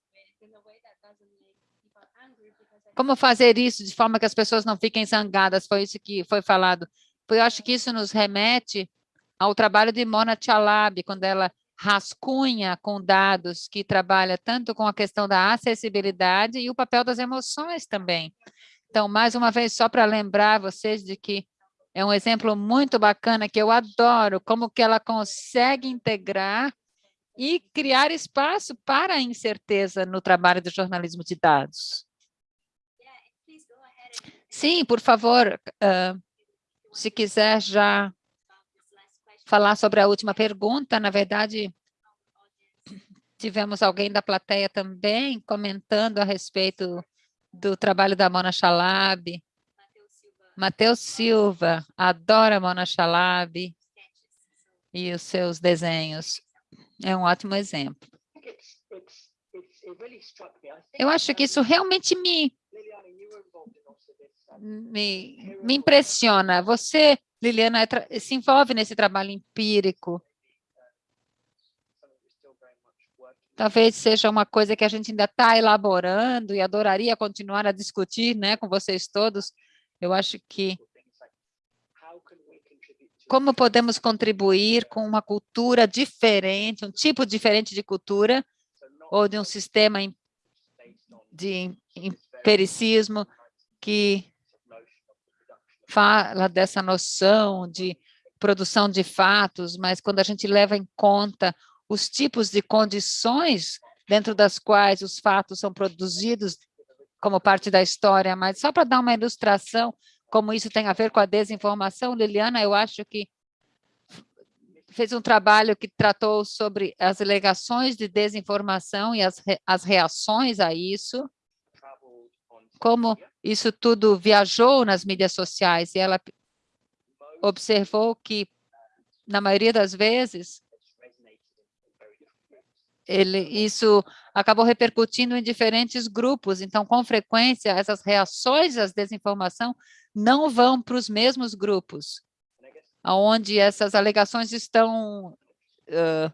como fazer isso de forma que as pessoas não fiquem zangadas? Foi isso que foi falado. Eu acho que isso nos remete ao trabalho de Mona Chalab, quando ela rascunha com dados, que trabalha tanto com a questão da acessibilidade e o papel das emoções também. Então, mais uma vez, só para lembrar vocês de que é um exemplo muito bacana, que eu adoro, como que ela consegue integrar e criar espaço para a incerteza no trabalho do jornalismo de dados. Sim, por favor, uh, se quiser já falar sobre a última pergunta, na verdade, tivemos alguém da plateia também comentando a respeito do trabalho da Mona Chalab. Matheus Silva, adora Mona Chalab e os seus desenhos. É um ótimo exemplo. Eu acho que isso realmente me me, me impressiona. Você, Liliana, é se envolve nesse trabalho empírico. Talvez seja uma coisa que a gente ainda está elaborando e adoraria continuar a discutir né, com vocês todos. Eu acho que como podemos contribuir com uma cultura diferente, um tipo diferente de cultura, ou de um sistema de empiricismo que fala dessa noção de produção de fatos, mas quando a gente leva em conta os tipos de condições dentro das quais os fatos são produzidos como parte da história, mas só para dar uma ilustração como isso tem a ver com a desinformação, Liliana, eu acho que fez um trabalho que tratou sobre as alegações de desinformação e as, as reações a isso, como isso tudo viajou nas mídias sociais e ela observou que, na maioria das vezes, ele, isso acabou repercutindo em diferentes grupos. Então, com frequência, essas reações à desinformação não vão para os mesmos grupos, onde essas alegações estão uh,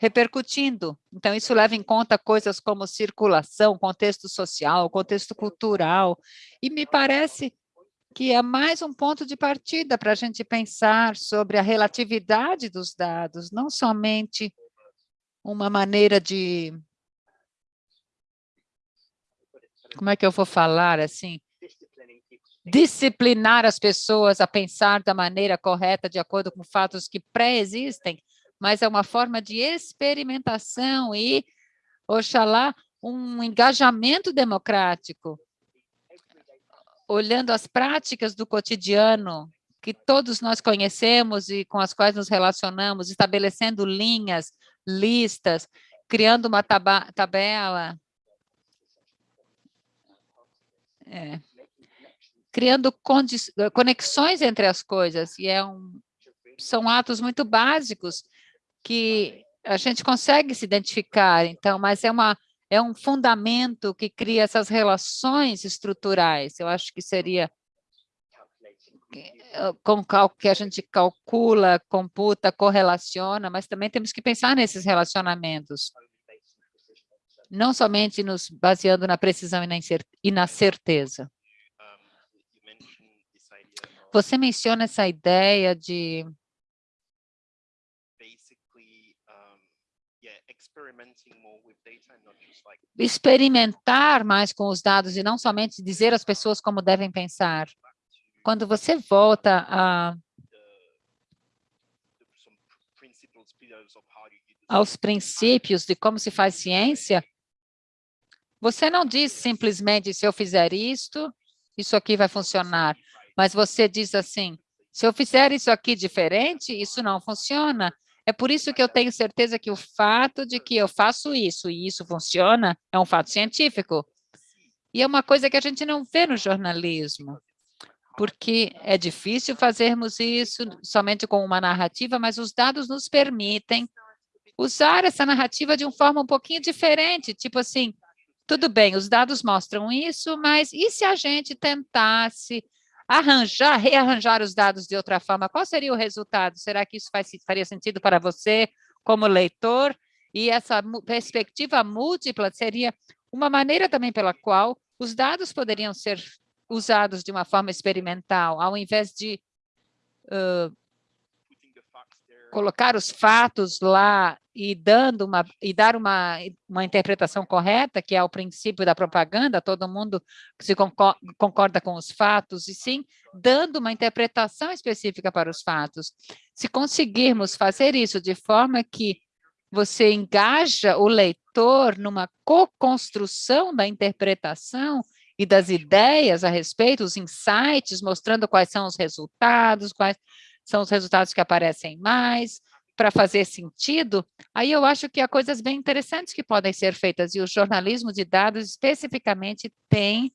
repercutindo. Então, isso leva em conta coisas como circulação, contexto social, contexto cultural, e me parece que é mais um ponto de partida para a gente pensar sobre a relatividade dos dados, não somente uma maneira de... Como é que eu vou falar assim? Disciplinar as pessoas a pensar da maneira correta, de acordo com fatos que pré-existem, mas é uma forma de experimentação e, oxalá, um engajamento democrático, olhando as práticas do cotidiano que todos nós conhecemos e com as quais nos relacionamos, estabelecendo linhas, listas, criando uma tabela, é, criando conexões entre as coisas, e é um, são atos muito básicos que a gente consegue se identificar, então, mas é, uma, é um fundamento que cria essas relações estruturais. Eu acho que seria eh, com que a gente calcula, computa, correlaciona, mas também temos que pensar nesses relacionamentos, não somente nos baseando na precisão e na certeza. Você menciona essa ideia de experimentar mais com os dados e não somente dizer às pessoas como devem pensar. Quando você volta a, aos princípios de como se faz ciência, você não diz simplesmente, se eu fizer isto, isso aqui vai funcionar. Mas você diz assim, se eu fizer isso aqui diferente, isso não funciona. É por isso que eu tenho certeza que o fato de que eu faço isso e isso funciona é um fato científico. E é uma coisa que a gente não vê no jornalismo, porque é difícil fazermos isso somente com uma narrativa, mas os dados nos permitem usar essa narrativa de uma forma um pouquinho diferente, tipo assim, tudo bem, os dados mostram isso, mas e se a gente tentasse arranjar, rearranjar os dados de outra forma? Qual seria o resultado? Será que isso faz, faria sentido para você como leitor? E essa perspectiva múltipla seria uma maneira também pela qual os dados poderiam ser usados de uma forma experimental, ao invés de uh, colocar os fatos lá e dando uma e dar uma uma interpretação correta, que é o princípio da propaganda, todo mundo se concorda com os fatos e sim dando uma interpretação específica para os fatos. Se conseguirmos fazer isso de forma que você engaja o leitor numa co-construção da interpretação e das ideias a respeito, os insights, mostrando quais são os resultados, quais são os resultados que aparecem mais, para fazer sentido, aí eu acho que há coisas bem interessantes que podem ser feitas, e o jornalismo de dados especificamente tem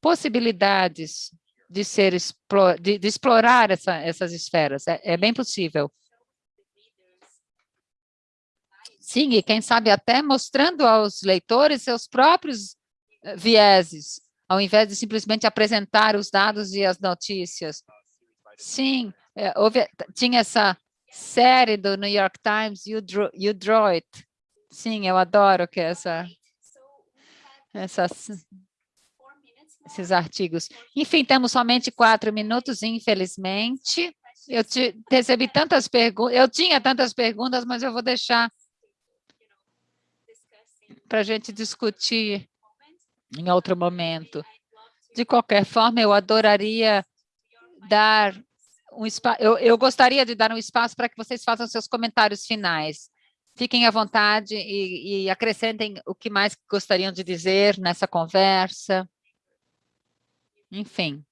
possibilidades de, ser, de, de explorar essa, essas esferas, é, é bem possível. Sim, e quem sabe até mostrando aos leitores seus próprios eh, vieses, ao invés de simplesmente apresentar os dados e as notícias. Sim, é, houve, tinha essa série do New York Times, You Draw, you Draw It. Sim, eu adoro que essa, essas, esses artigos. Enfim, temos somente quatro minutos, infelizmente. Eu te, recebi tantas perguntas, eu tinha tantas perguntas, mas eu vou deixar para a gente discutir em outro momento. De qualquer forma, eu adoraria dar um espaço, eu, eu gostaria de dar um espaço para que vocês façam seus comentários finais. Fiquem à vontade e, e acrescentem o que mais gostariam de dizer nessa conversa. Enfim,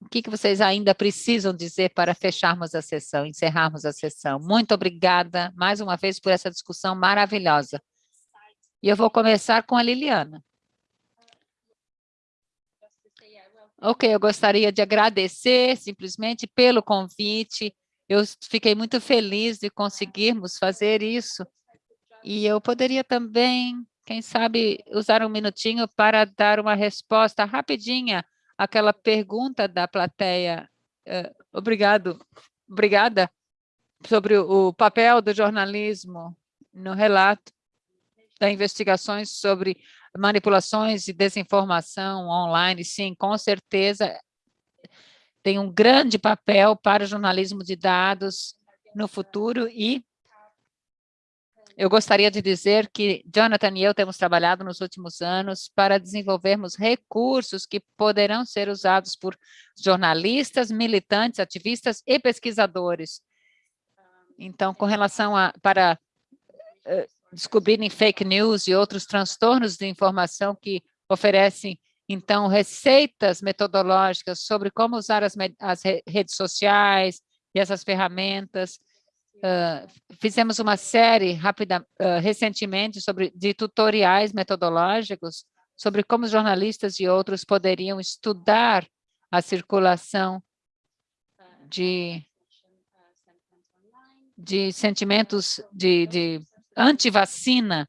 o que, que vocês ainda precisam dizer para fecharmos a sessão, encerrarmos a sessão? Muito obrigada, mais uma vez, por essa discussão maravilhosa. E eu vou começar com a Liliana. Ok, eu gostaria de agradecer simplesmente pelo convite. Eu fiquei muito feliz de conseguirmos fazer isso. E eu poderia também, quem sabe, usar um minutinho para dar uma resposta rapidinha àquela pergunta da plateia. Uh, obrigado, obrigada, sobre o papel do jornalismo no relato das investigações sobre manipulações e desinformação online, sim, com certeza tem um grande papel para o jornalismo de dados no futuro e eu gostaria de dizer que Jonathan e eu temos trabalhado nos últimos anos para desenvolvermos recursos que poderão ser usados por jornalistas, militantes, ativistas e pesquisadores. Então, com relação a, para uh, descobrirem fake news e outros transtornos de informação que oferecem, então, receitas metodológicas sobre como usar as, as redes sociais e essas ferramentas. Uh, fizemos uma série rápida, uh, recentemente sobre, de tutoriais metodológicos sobre como jornalistas e outros poderiam estudar a circulação de, de sentimentos de, de anti-vacina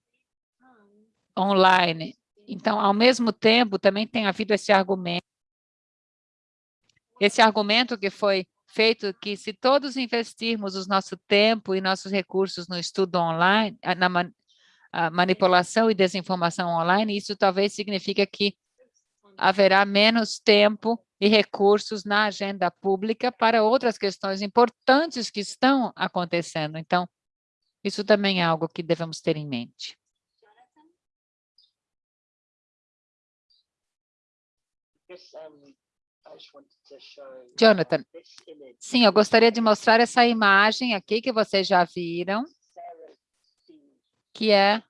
online. Então, ao mesmo tempo, também tem havido esse argumento, esse argumento que foi feito que se todos investirmos o nosso tempo e nossos recursos no estudo online, na manipulação e desinformação online, isso talvez significa que haverá menos tempo e recursos na agenda pública para outras questões importantes que estão acontecendo. Então, isso também é algo que devemos ter em mente. Jonathan, sim, eu gostaria de mostrar essa imagem aqui que vocês já viram. que é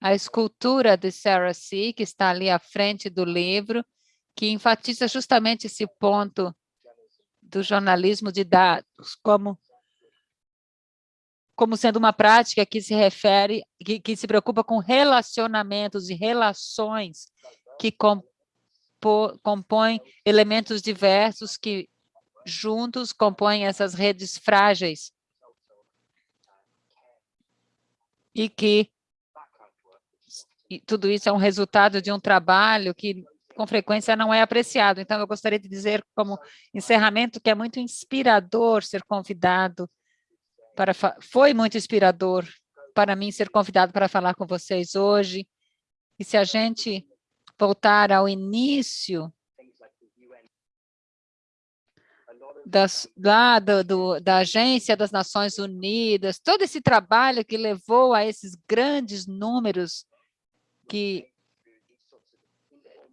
a escultura de Sarah C., que está ali à frente do livro, que enfatiza justamente esse ponto do jornalismo de dados como como sendo uma prática que se refere, que, que se preocupa com relacionamentos e relações que compo, compõem elementos diversos que juntos compõem essas redes frágeis e que e tudo isso é um resultado de um trabalho que com frequência não é apreciado. Então, eu gostaria de dizer como encerramento que é muito inspirador ser convidado para foi muito inspirador para mim ser convidado para falar com vocês hoje. E se a gente voltar ao início das, lá do, do, da Agência das Nações Unidas, todo esse trabalho que levou a esses grandes números que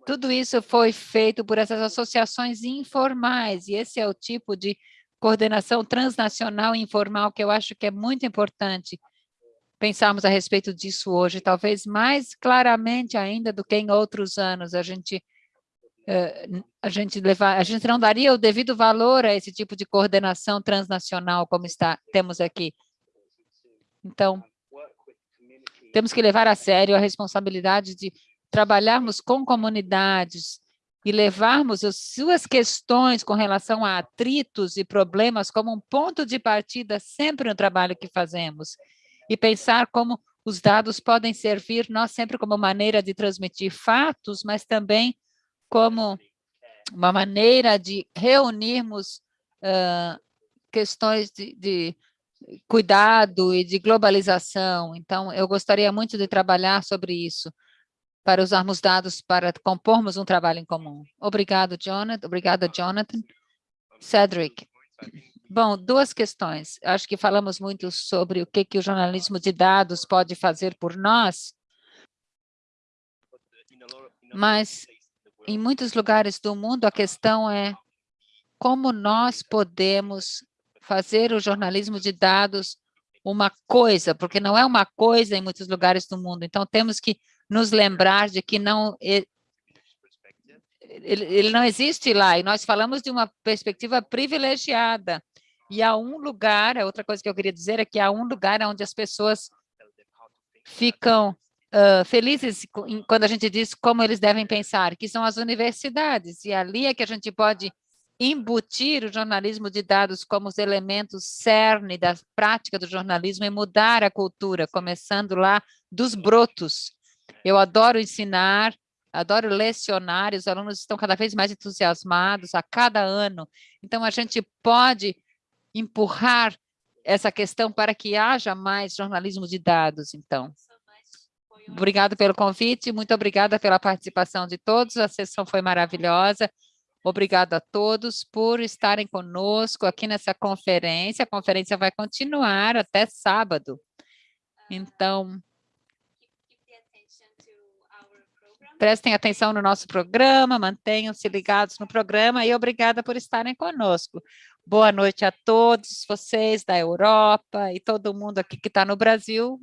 tudo isso foi feito por essas associações informais, e esse é o tipo de coordenação transnacional informal que eu acho que é muito importante pensarmos a respeito disso hoje, talvez mais claramente ainda do que em outros anos. A gente, uh, a gente, levar, a gente não daria o devido valor a esse tipo de coordenação transnacional como está, temos aqui. Então, temos que levar a sério a responsabilidade de trabalharmos com comunidades, e levarmos as suas questões com relação a atritos e problemas como um ponto de partida sempre no trabalho que fazemos e pensar como os dados podem servir nós sempre como maneira de transmitir fatos, mas também como uma maneira de reunirmos uh, questões de, de cuidado e de globalização. Então, eu gostaria muito de trabalhar sobre isso para usarmos dados para compormos um trabalho em comum. Obrigado, Jonathan. Obrigada, Jonathan. Cedric. Bom, duas questões. Acho que falamos muito sobre o que, que o jornalismo de dados pode fazer por nós, mas em muitos lugares do mundo a questão é como nós podemos fazer o jornalismo de dados uma coisa, porque não é uma coisa em muitos lugares do mundo. Então, temos que nos lembrar de que não ele, não existe lá, e nós falamos de uma perspectiva privilegiada. E há um lugar, a outra coisa que eu queria dizer é que há um lugar onde as pessoas ficam uh, felizes quando a gente diz como eles devem pensar, que são as universidades, e ali é que a gente pode embutir o jornalismo de dados como os elementos cerne da prática do jornalismo e mudar a cultura, começando lá dos brotos, eu adoro ensinar, adoro lecionar, e os alunos estão cada vez mais entusiasmados a cada ano. Então, a gente pode empurrar essa questão para que haja mais jornalismo de dados, então. Obrigado pelo convite, muito obrigada pela participação de todos, a sessão foi maravilhosa. Obrigado a todos por estarem conosco aqui nessa conferência. A conferência vai continuar até sábado. Então, Prestem atenção no nosso programa, mantenham-se ligados no programa e obrigada por estarem conosco. Boa noite a todos vocês da Europa e todo mundo aqui que está no Brasil.